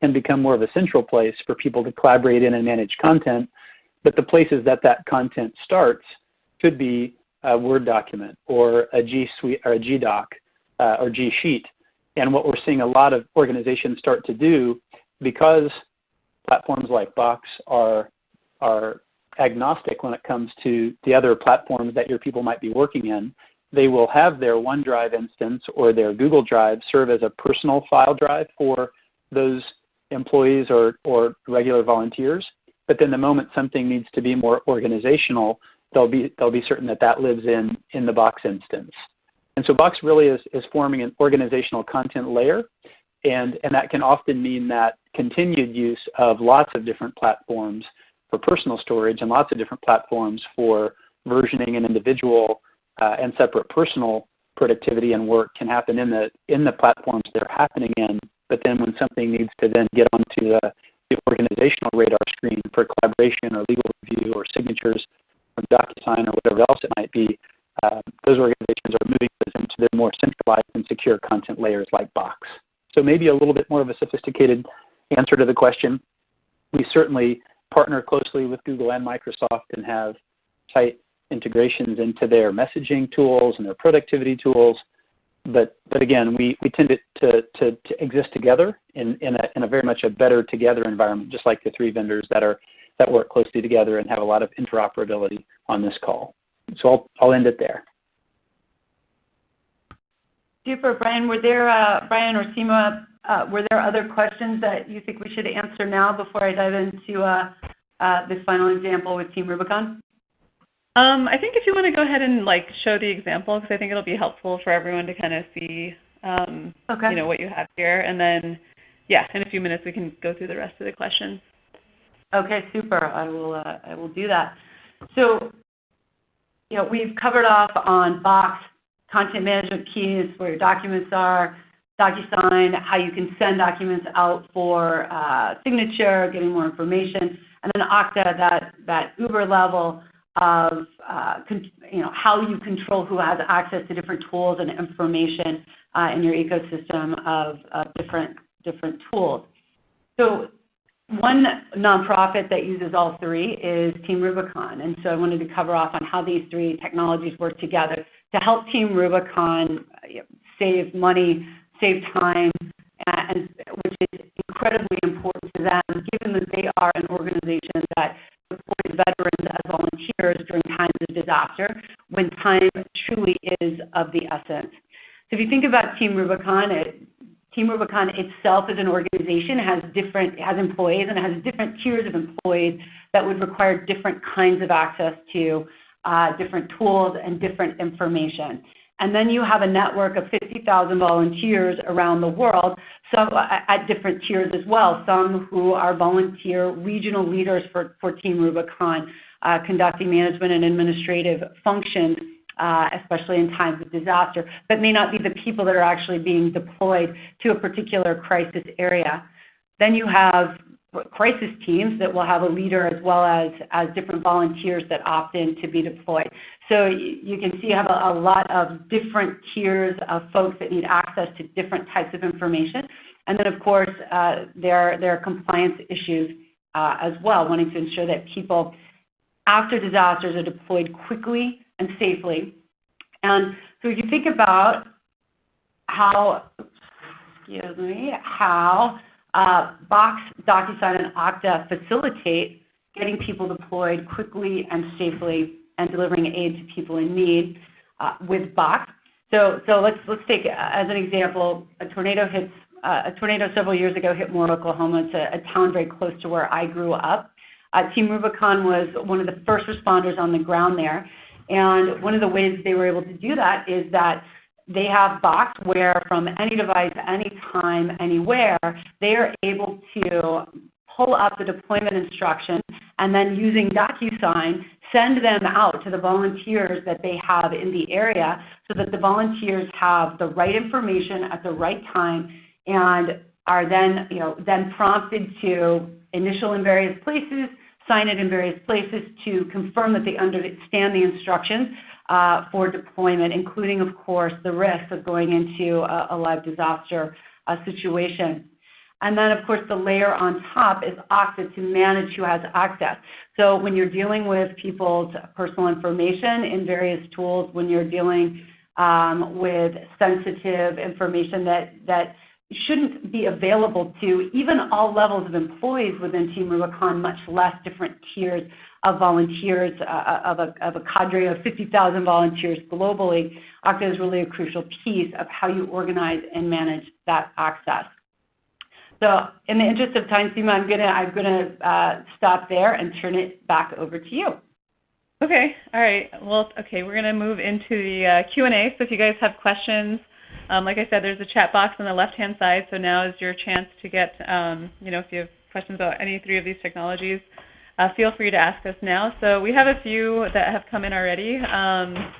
can become more of a central place for people to collaborate in and manage content. But the places that that content starts could be a Word document or a G Suite or a G Doc uh, or G Sheet. And what we're seeing a lot of organizations start to do, because platforms like Box are are agnostic when it comes to the other platforms that your people might be working in, they will have their OneDrive instance or their Google Drive serve as a personal file drive for those employees or, or regular volunteers. But then the moment something needs to be more organizational, they'll be, they'll be certain that that lives in, in the Box instance. And so Box really is, is forming an organizational content layer. And, and that can often mean that continued use of lots of different platforms for personal storage and lots of different platforms for versioning and individual uh, and separate personal productivity and work can happen in the in the platforms they're happening in. But then when something needs to then get onto the, the organizational radar screen for collaboration or legal review or signatures from DocuSign or whatever else it might be, uh, those organizations are moving those into their more centralized and secure content layers like Box. So maybe a little bit more of a sophisticated answer to the question. We certainly partner closely with Google and Microsoft and have tight integrations into their messaging tools and their productivity tools. But, but again, we, we tend to, to, to exist together in, in, a, in a very much a better together environment, just like the three vendors that, are, that work closely together and have a lot of interoperability on this call. So I'll, I'll end it there. Super, Brian. Were there, uh, Brian or Seema, uh, were there other questions that you think we should answer now before I dive into uh, uh, this final example with Team Rubicon? Um, I think if you want to go ahead and like show the example, because I think it'll be helpful for everyone to kind of see, um, okay. you know, what you have here, and then, yeah, in a few minutes we can go through the rest of the questions. Okay, super. I will. I will do that. So, you know, we've covered off on Box content management keys, where your documents are, DocuSign, how you can send documents out for uh, signature, getting more information, and then Okta, that, that Uber level of uh, you know, how you control who has access to different tools and information uh, in your ecosystem of, different, different tools. So one nonprofit that uses all three is Team Rubicon. And so I wanted to cover off on how these three technologies work together to help Team Rubicon save money save time, and, which is incredibly important to them, given that they are an organization that deploys veterans as volunteers during times of disaster, when time truly is of the essence. So if you think about Team Rubicon, Team Rubicon itself as an organization has different has employees and it has different tiers of employees that would require different kinds of access to uh, different tools and different information. And then you have a network of 50,000 volunteers around the world, some at different tiers as well, some who are volunteer regional leaders for, for Team Rubicon, uh, conducting management and administrative functions, uh, especially in times of disaster, but may not be the people that are actually being deployed to a particular crisis area. Then you have crisis teams that will have a leader as well as, as different volunteers that opt in to be deployed. So you can see you have a, a lot of different tiers of folks that need access to different types of information. And then, of course, uh, there, there are compliance issues uh, as well, wanting to ensure that people after disasters are deployed quickly and safely. And so if you think about how, excuse me, how Box, DocuSign, and Okta facilitate getting people deployed quickly and safely and delivering aid to people in need uh, with Box. So, let's let's take as an example a tornado hits uh, a tornado several years ago hit Moore, Oklahoma. It's a, town very close to where I grew up. Uh, Team Rubicon was one of the first responders on the ground there, and one of the ways they were able to do that is that they have Box where from any device, anytime, anywhere, they are able to pull up the deployment instructions and then using DocuSign, send them out to the volunteers that they have in the area so that the volunteers have the right information at the right time and are then, you know, then prompted to initial in various places, sign it in various places to confirm that they understand the instructions for deployment, including, of course, the risk of going into a, live disaster uh, situation. And then, of course, the layer on top is Okta to manage who has access. So when you're dealing with people's personal information in various tools, when you're dealing um, with sensitive information that, that shouldn't be available to even all levels of employees within Team Rubicon, much less different tiers of volunteers, uh, uh of, a, cadre of 50,000 volunteers globally. Okta is really a crucial piece of how you organize and manage that access. So in the interest of time, Seema, I'm I'm gonna uh, stop there and turn it back over to you. Okay. All right. Well, okay. We're gonna move into the Q&A. So if you guys have questions, um, like I said, there's a chat box on the left-hand side. So now is your chance to get, um, you know, if you have questions about any three of these technologies, uh, feel free to ask us now. So we have a few that have come in already. Um,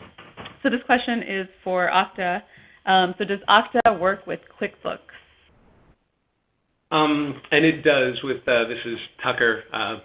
so this question is for Okta. Um, so does Okta work with QuickBooks? Um, and it does with, uh, this is Tucker uh,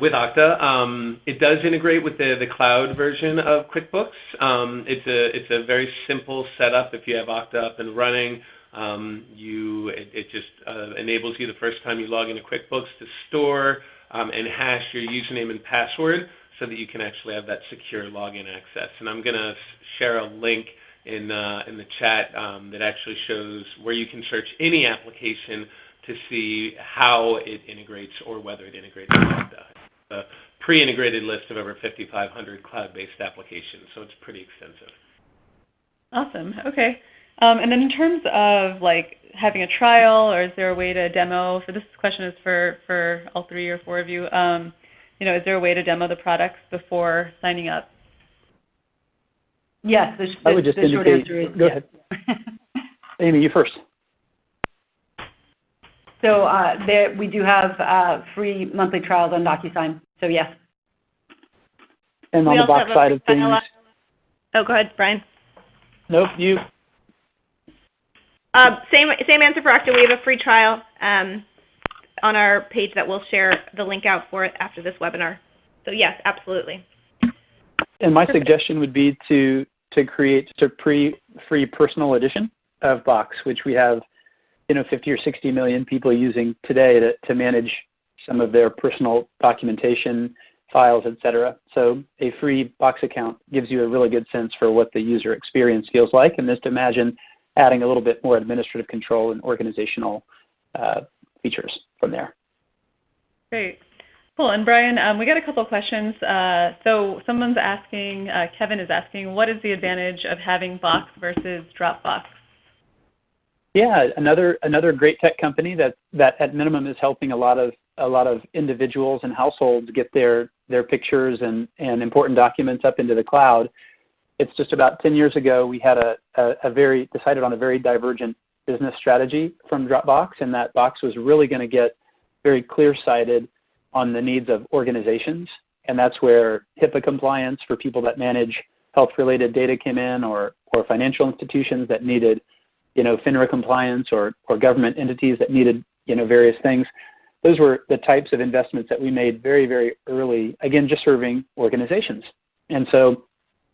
with Okta. Um, it does integrate with the, the cloud version of QuickBooks. Um, it's, a, it's a very simple setup if you have Okta up and running. Um, you, it, just uh, enables you the first time you log into QuickBooks to store and hash your username and password so that you can actually have that secure login access. And I'm going to share a link in, uh, in the chat that actually shows where you can search any application to see how it integrates or whether it integrates with Okta. A pre-integrated list of over 5,500 cloud-based applications, so it's pretty extensive. Awesome. Okay. Um, and then in terms of like having a trial, or is there a way to demo? For this question is for for all three or four of you. Um, you know, is there a way to demo the products before signing up? Yes. The, the, I would just the short indicate. answer is go yes. ahead. Amy, you first. So uh, there, we do have uh, free monthly trials on DocuSign. So yes. And on the box have a side of free things, trial. Oh, go ahead, Brian. nope, you. Uh, same same answer for Okta. We have a free trial um, on our page that we'll share the link out for it after this webinar. So yes, absolutely. And my suggestion would be to to create a pre free personal edition of Box, which we have, you know, 50 or 60 million people using today to, to manage some of their personal documentation, files, etc. So a free Box account gives you a really good sense for what the user experience feels like, and just imagine adding a little bit more administrative control and organizational uh, features from there. Great. Cool. And Brian, um, we got a couple questions. Uh, so someone's asking, uh, Kevin is asking, what is the advantage of having Box versus Dropbox? Yeah, another another great tech company that that at minimum is helping a lot of a lot of individuals and households get their their pictures and and important documents up into the cloud. It's just about 10 years ago we had a, a, a very decided on a very divergent business strategy from Dropbox, and that Box was really going to get very clear-sighted on the needs of organizations, and that's where HIPAA compliance for people that manage health-related data came in, or or financial institutions that needed you know, FINRA compliance or, or government entities that needed, you know, various things. Those were the types of investments that we made very, very early, again, just serving organizations. And so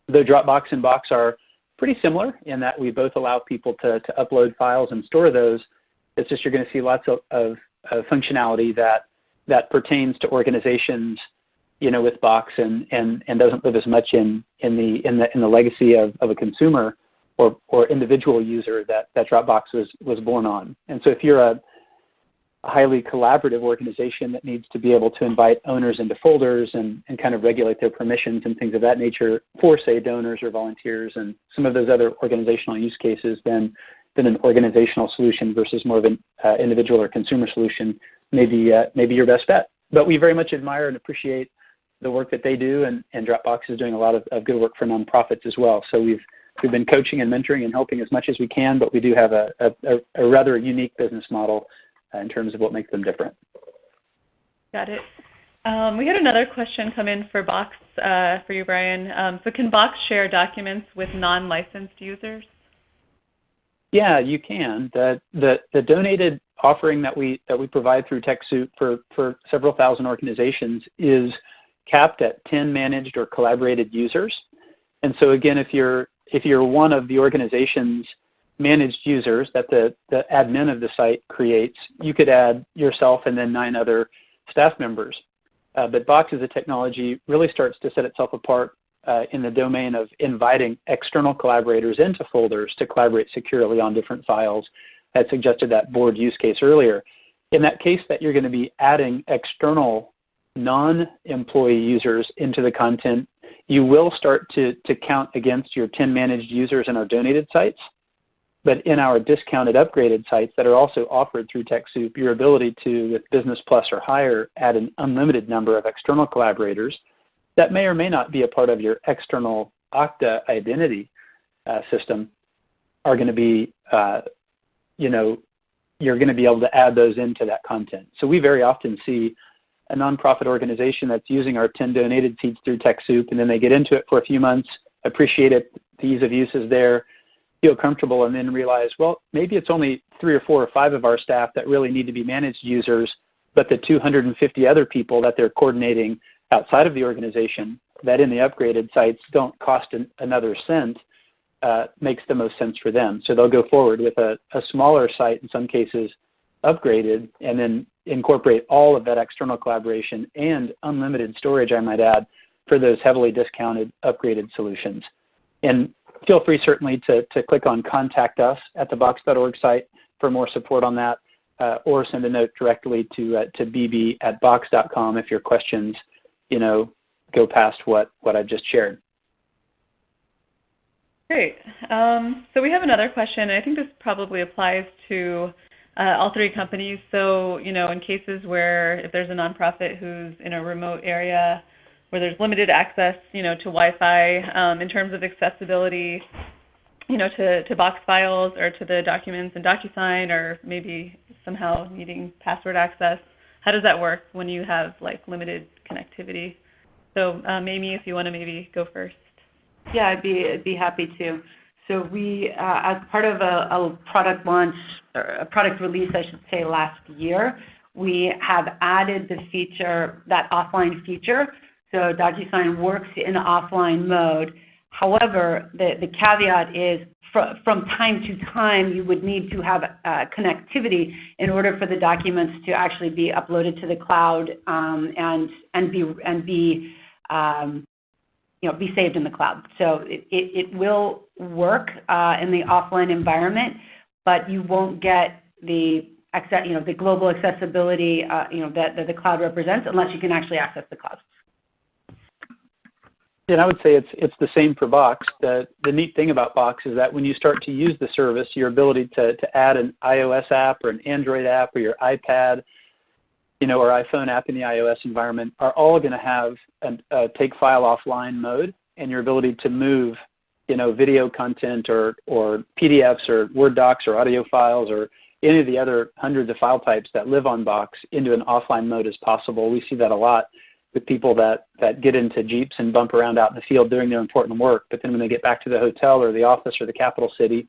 the Dropbox and Box are pretty similar in that we both allow people to, to upload files and store those. It's just you're going to see lots of, of, of functionality that, that pertains to organizations you know, with Box and, and, and doesn't live as much in, in, the, in, the, in the legacy of, of a consumer or, or individual user that, that Dropbox was, was born on. And so if you're a a highly collaborative organization that needs to be able to invite owners into folders and, and kind of regulate their permissions and things of that nature for, say, donors or volunteers and some of those other organizational use cases, then, then an organizational solution versus more of an uh, individual or consumer solution may be, uh, may be your best bet. But we very much admire and appreciate the work that they do, and, and Dropbox is doing a lot of, of good work for nonprofits as well. So we've we've been coaching and mentoring and helping as much as we can, but we do have a, a, a rather unique business model uh, in terms of what makes them different. Got it. Um, we had another question come in for Box uh, for you, Brian. Um, so can Box share documents with non-licensed users? Yeah, you can. The, the, the donated offering that we, that we provide through TechSoup for, for several thousand organizations is capped at 10 managed or collaborated users. And so again, if you're, if you're one of the organization's managed users that the, the admin of the site creates, you could add yourself and then nine other staff members. Uh, but Box as a technology really starts to set itself apart uh, in the domain of inviting external collaborators into folders to collaborate securely on different files. I had suggested that board use case earlier. In that case that you're going to be adding external non-employee users into the content, you will start to, to count against your 10 managed users in our donated sites. But in our discounted upgraded sites that are also offered through TechSoup, your ability to, with Business Plus or higher, add an unlimited number of external collaborators that may or may not be a part of your external Okta identity uh, system are going to be, uh, you know, you're going to be able to add those into that content. So we very often see a nonprofit organization that's using our 10 donated seeds through TechSoup, and then they get into it for a few months, appreciate it, the ease of use is there, feel comfortable and then realize, well, maybe it's only three or four or five of our staff that really need to be managed users, but the 250 other people that they're coordinating outside of the organization that in the upgraded sites don't cost an, another cent uh, makes the most sense for them. So they'll go forward with a, a smaller site, in some cases upgraded, and then incorporate all of that external collaboration and unlimited storage, I might add, for those heavily discounted upgraded solutions. And feel free certainly to, to click on Contact Us at the Box.org site for more support on that, uh, or send a note directly to, uh, to bb at box.com if your questions you know, go past what, what I've just shared. Great. Um, so we have another question. I think this probably applies to uh, all three companies. So, you know, in cases where if there's a nonprofit who's in a remote area where there's limited access, you know, to Wi-Fi um, in terms of accessibility, you know, to, to box files or to the documents in DocuSign or maybe somehow needing password access. How does that work when you have like limited connectivity? So um, Amy, if you want to maybe go first. Yeah, I'd be, I'd be happy to. So we, uh, as part of a, product launch, or a product release, I should say, last year, we have added the feature, that offline feature so DocuSign works in offline mode. However, the, caveat is from time to time you would need to have uh, connectivity in order for the documents to actually be uploaded to the cloud um, and, and be, and be um, you know, be saved in the cloud. So it, will work uh, in the offline environment, but you won't get the you know, the global accessibility uh, you know, that, that the cloud represents unless you can actually access the cloud. And I would say it's it's the same for Box. The the neat thing about Box is that when you start to use the service, your ability to to add an iOS app or an Android app or your iPad, you know, our iPhone app in the iOS environment are all going to have a, take file offline mode, and your ability to move, you know, video content or or PDFs or Word docs or audio files or any of the other hundreds of file types that live on Box into an offline mode is possible. We see that a lot with people that, that get into Jeeps and bump around out in the field doing their important work. But then when they get back to the hotel or the office or the capital city,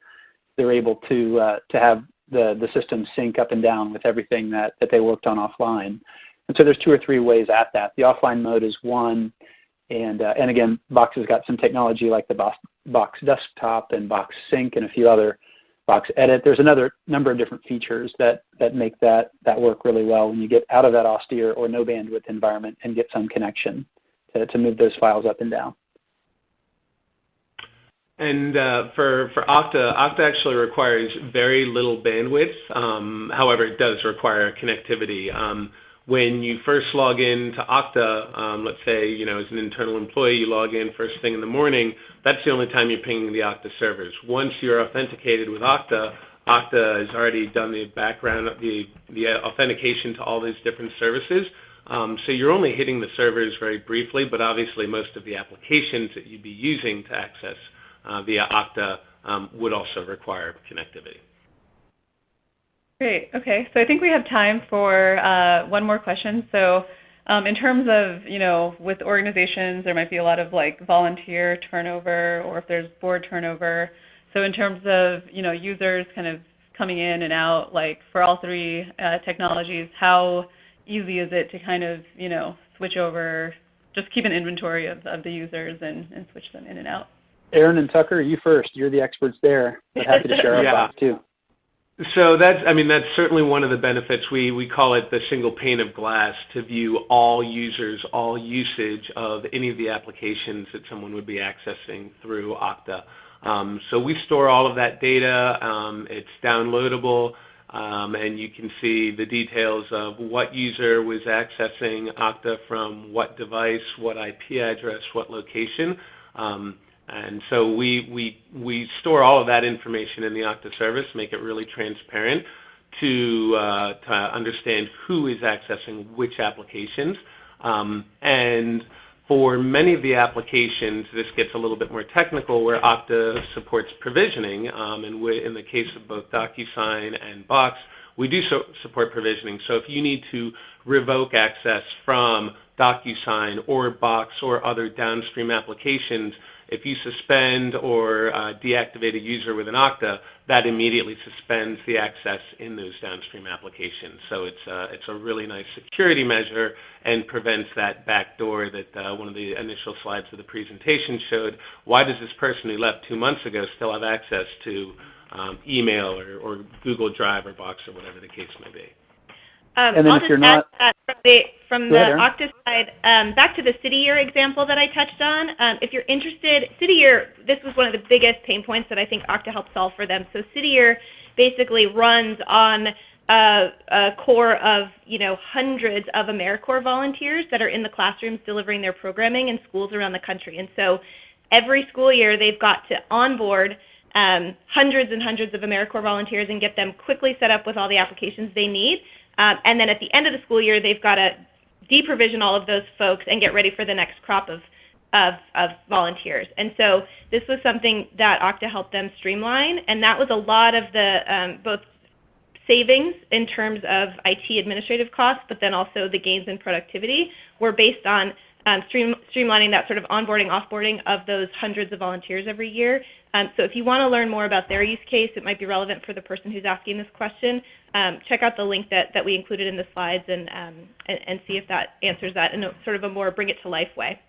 they're able to, uh, to have the, the system sync up and down with everything that, that they worked on offline. And so there's two or three ways at that. The offline mode is one, and, uh, and again, Box has got some technology like the Box, Box Desktop and Box Sync and a few other Box Edit. There's another number of different features that, that make that, that work really well when you get out of that austere or no bandwidth environment and get some connection to, to move those files up and down. And uh, for, for Okta, Okta actually requires very little bandwidth. Um, however, it does require connectivity. Um, when you first log in to Okta, um, let's say, you know, as an internal employee, you log in first thing in the morning, that's the only time you're pinging the Okta servers. Once you're authenticated with Okta, Okta has already done the background, the, the authentication to all these different services. So you're only hitting the servers very briefly, but obviously most of the applications that you'd be using to access via Okta um, would also require connectivity. Great. Okay. So I think we have time for uh, one more question. So um, in terms of, you know, with organizations, there might be a lot of like volunteer turnover or if there's board turnover. So in terms of, you know, users kind of coming in and out, like for all three uh, technologies, how easy is it to kind of, you know, switch over, just keep an inventory of, of the users and, and switch them in and out? Erin and Tucker, you first. You're the experts there. But happy to share our yeah. thoughts too. So that's, I mean, that's certainly one of the benefits. We, we call it the single pane of glass to view all users, all usage of any of the applications that someone would be accessing through Okta. Um, so we store all of that data. Um, it's downloadable, um, and you can see the details of what user was accessing Okta from what device, what IP address, what location. And so we, we, we store all of that information in the Okta service, make it really transparent to, uh, to understand who is accessing which applications. Um, and for many of the applications, this gets a little bit more technical where Okta supports provisioning. Um, and we, in the case of both DocuSign and Box, we do so support provisioning. So if you need to revoke access from DocuSign or Box or other downstream applications, if you suspend or uh, deactivate a user with an Okta, that immediately suspends the access in those downstream applications. So it's, uh, it's a really nice security measure and prevents that backdoor that uh, one of the initial slides of the presentation showed. Why does this person who left two months ago still have access to um, email or, or Google Drive or Box or whatever the case may be? Um, and then I'll if you're not from the from the ahead, Okta side, um, back to the City Year example that I touched on. Um, if you're interested, City Year, this was one of the biggest pain points that I think Okta helped solve for them. So City Year basically runs on a, a core of you know hundreds of AmeriCorps volunteers that are in the classrooms delivering their programming in schools around the country. And so every school year they've got to onboard um, hundreds and hundreds of AmeriCorps volunteers and get them quickly set up with all the applications they need. Um, and then at the end of the school year, they've got to deprovision all of those folks and get ready for the next crop of, of, of volunteers. And so this was something that Okta helped them streamline, and that was a lot of the um, both savings in terms of IT administrative costs, but then also the gains in productivity were based on um, stream, streamlining that sort of onboarding, offboarding of those hundreds of volunteers every year. Um, so if you want to learn more about their use case, it might be relevant for the person who's asking this question. Um, check out the link that, that we included in the slides and, um, and, and, see if that answers that in a, sort of a more bring it to life way.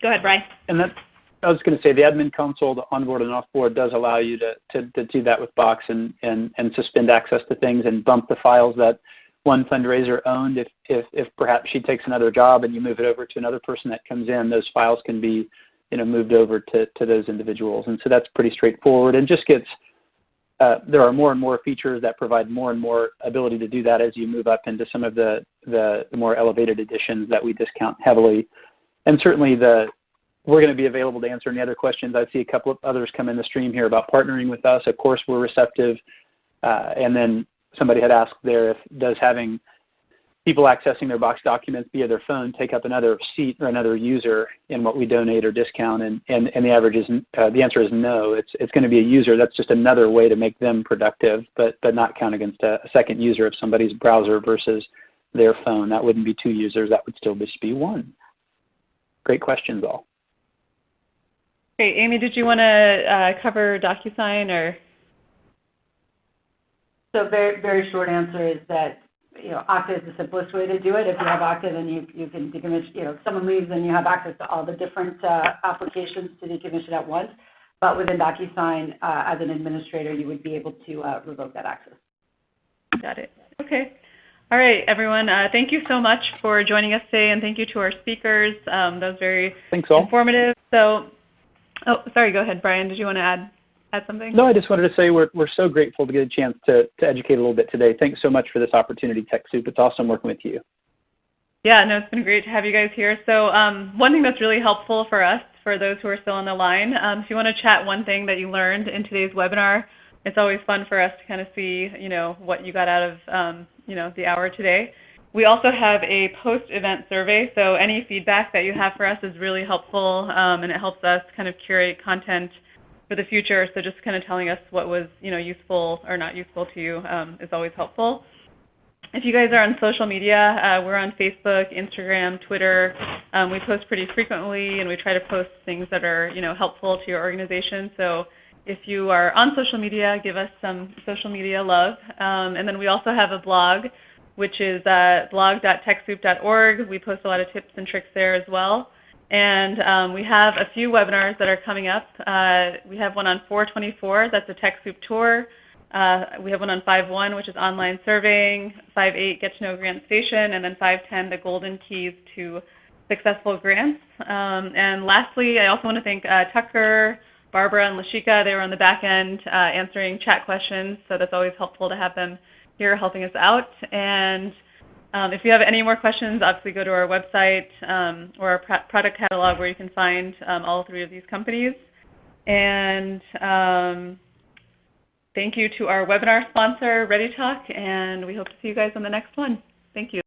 Go ahead, Brian. And that, I was going to say the admin console, the onboard and offboard, does allow you to, to, to do that with Box and, and, and suspend access to things and bump the files that one fundraiser owned, if, if, if perhaps she takes another job and you move it over to another person that comes in, those files can be you know, moved over to, to those individuals. And so that's pretty straightforward and just gets, uh, there are more and more features that provide more and more ability to do that as you move up into some of the, the, the more elevated editions that we discount heavily. And certainly the, we're going to be available to answer any other questions. I see a couple of others come in the stream here about partnering with us. Of course, we're receptive. Uh, and then somebody had asked there if does having people accessing their box documents via their phone take up another seat or another user in what we donate or discount? And, and, and the average is uh, the answer is no. It's, it's going to be a user. That's just another way to make them productive but, but not count against a, a second user of somebody's browser versus their phone. That wouldn't be two users. That would still just be one. Great questions all. Great. Amy, did you want to uh, cover DocuSign or very, very short answer is that you know, Okta is the simplest way to do it. If you have Okta, then you, you can decommission, you know, if someone leaves, then you have access to all the different uh, applications to decommission at once. But within DocuSign, uh, as an administrator, you would be able to uh, revoke that access. Got it. Okay. All right, everyone. Uh, thank you so much for joining us today, and thank you to our speakers. Um, that was very Thanks all. informative. So Oh, sorry. Go ahead, Brian. Did you want to add add something? No, I just wanted to say we're we're so grateful to get a chance to to educate a little bit today. Thanks so much for this opportunity, TechSoup. It's awesome working with you. Yeah, no, it's been great to have you guys here. So um, one thing that's really helpful for us, for those who are still on the line, um, if you want to chat one thing that you learned in today's webinar, it's always fun for us to kind of see, you know, what you got out of, um, you know, the hour today. We also have a post-event survey, so any feedback that you have for us is really helpful, um, and it helps us kind of curate content for the future. So just kind of telling us what was, you know, useful or not useful to you um, is always helpful. If you guys are on social media, uh, we're on Facebook, Instagram, Twitter. Um, we post pretty frequently, and we try to post things that are you know helpful to your organization. So if you are on social media, give us some social media love. Um, and then we also have a blog, which is uh, blog.techsoup.org. We post a lot of tips and tricks there as well. And um, we have a few webinars that are coming up. Uh, we have one on 424, that's a TechSoup tour. Uh, we have one on 5.1, which is online surveying, 5.8, Get to Know GrantStation, and then 5.10, the golden keys to successful grants. Um, and lastly, I also want to thank uh, Tucker, Barbara, and Lashika. They were on the back end uh, answering chat questions, so that's always helpful to have them here helping us out. And um, if you have any more questions, obviously go to our website um, or our product catalog where you can find um, all three of these companies. And um, Thank you to our webinar sponsor, ReadyTalk, and we hope to see you guys on the next one. Thank you.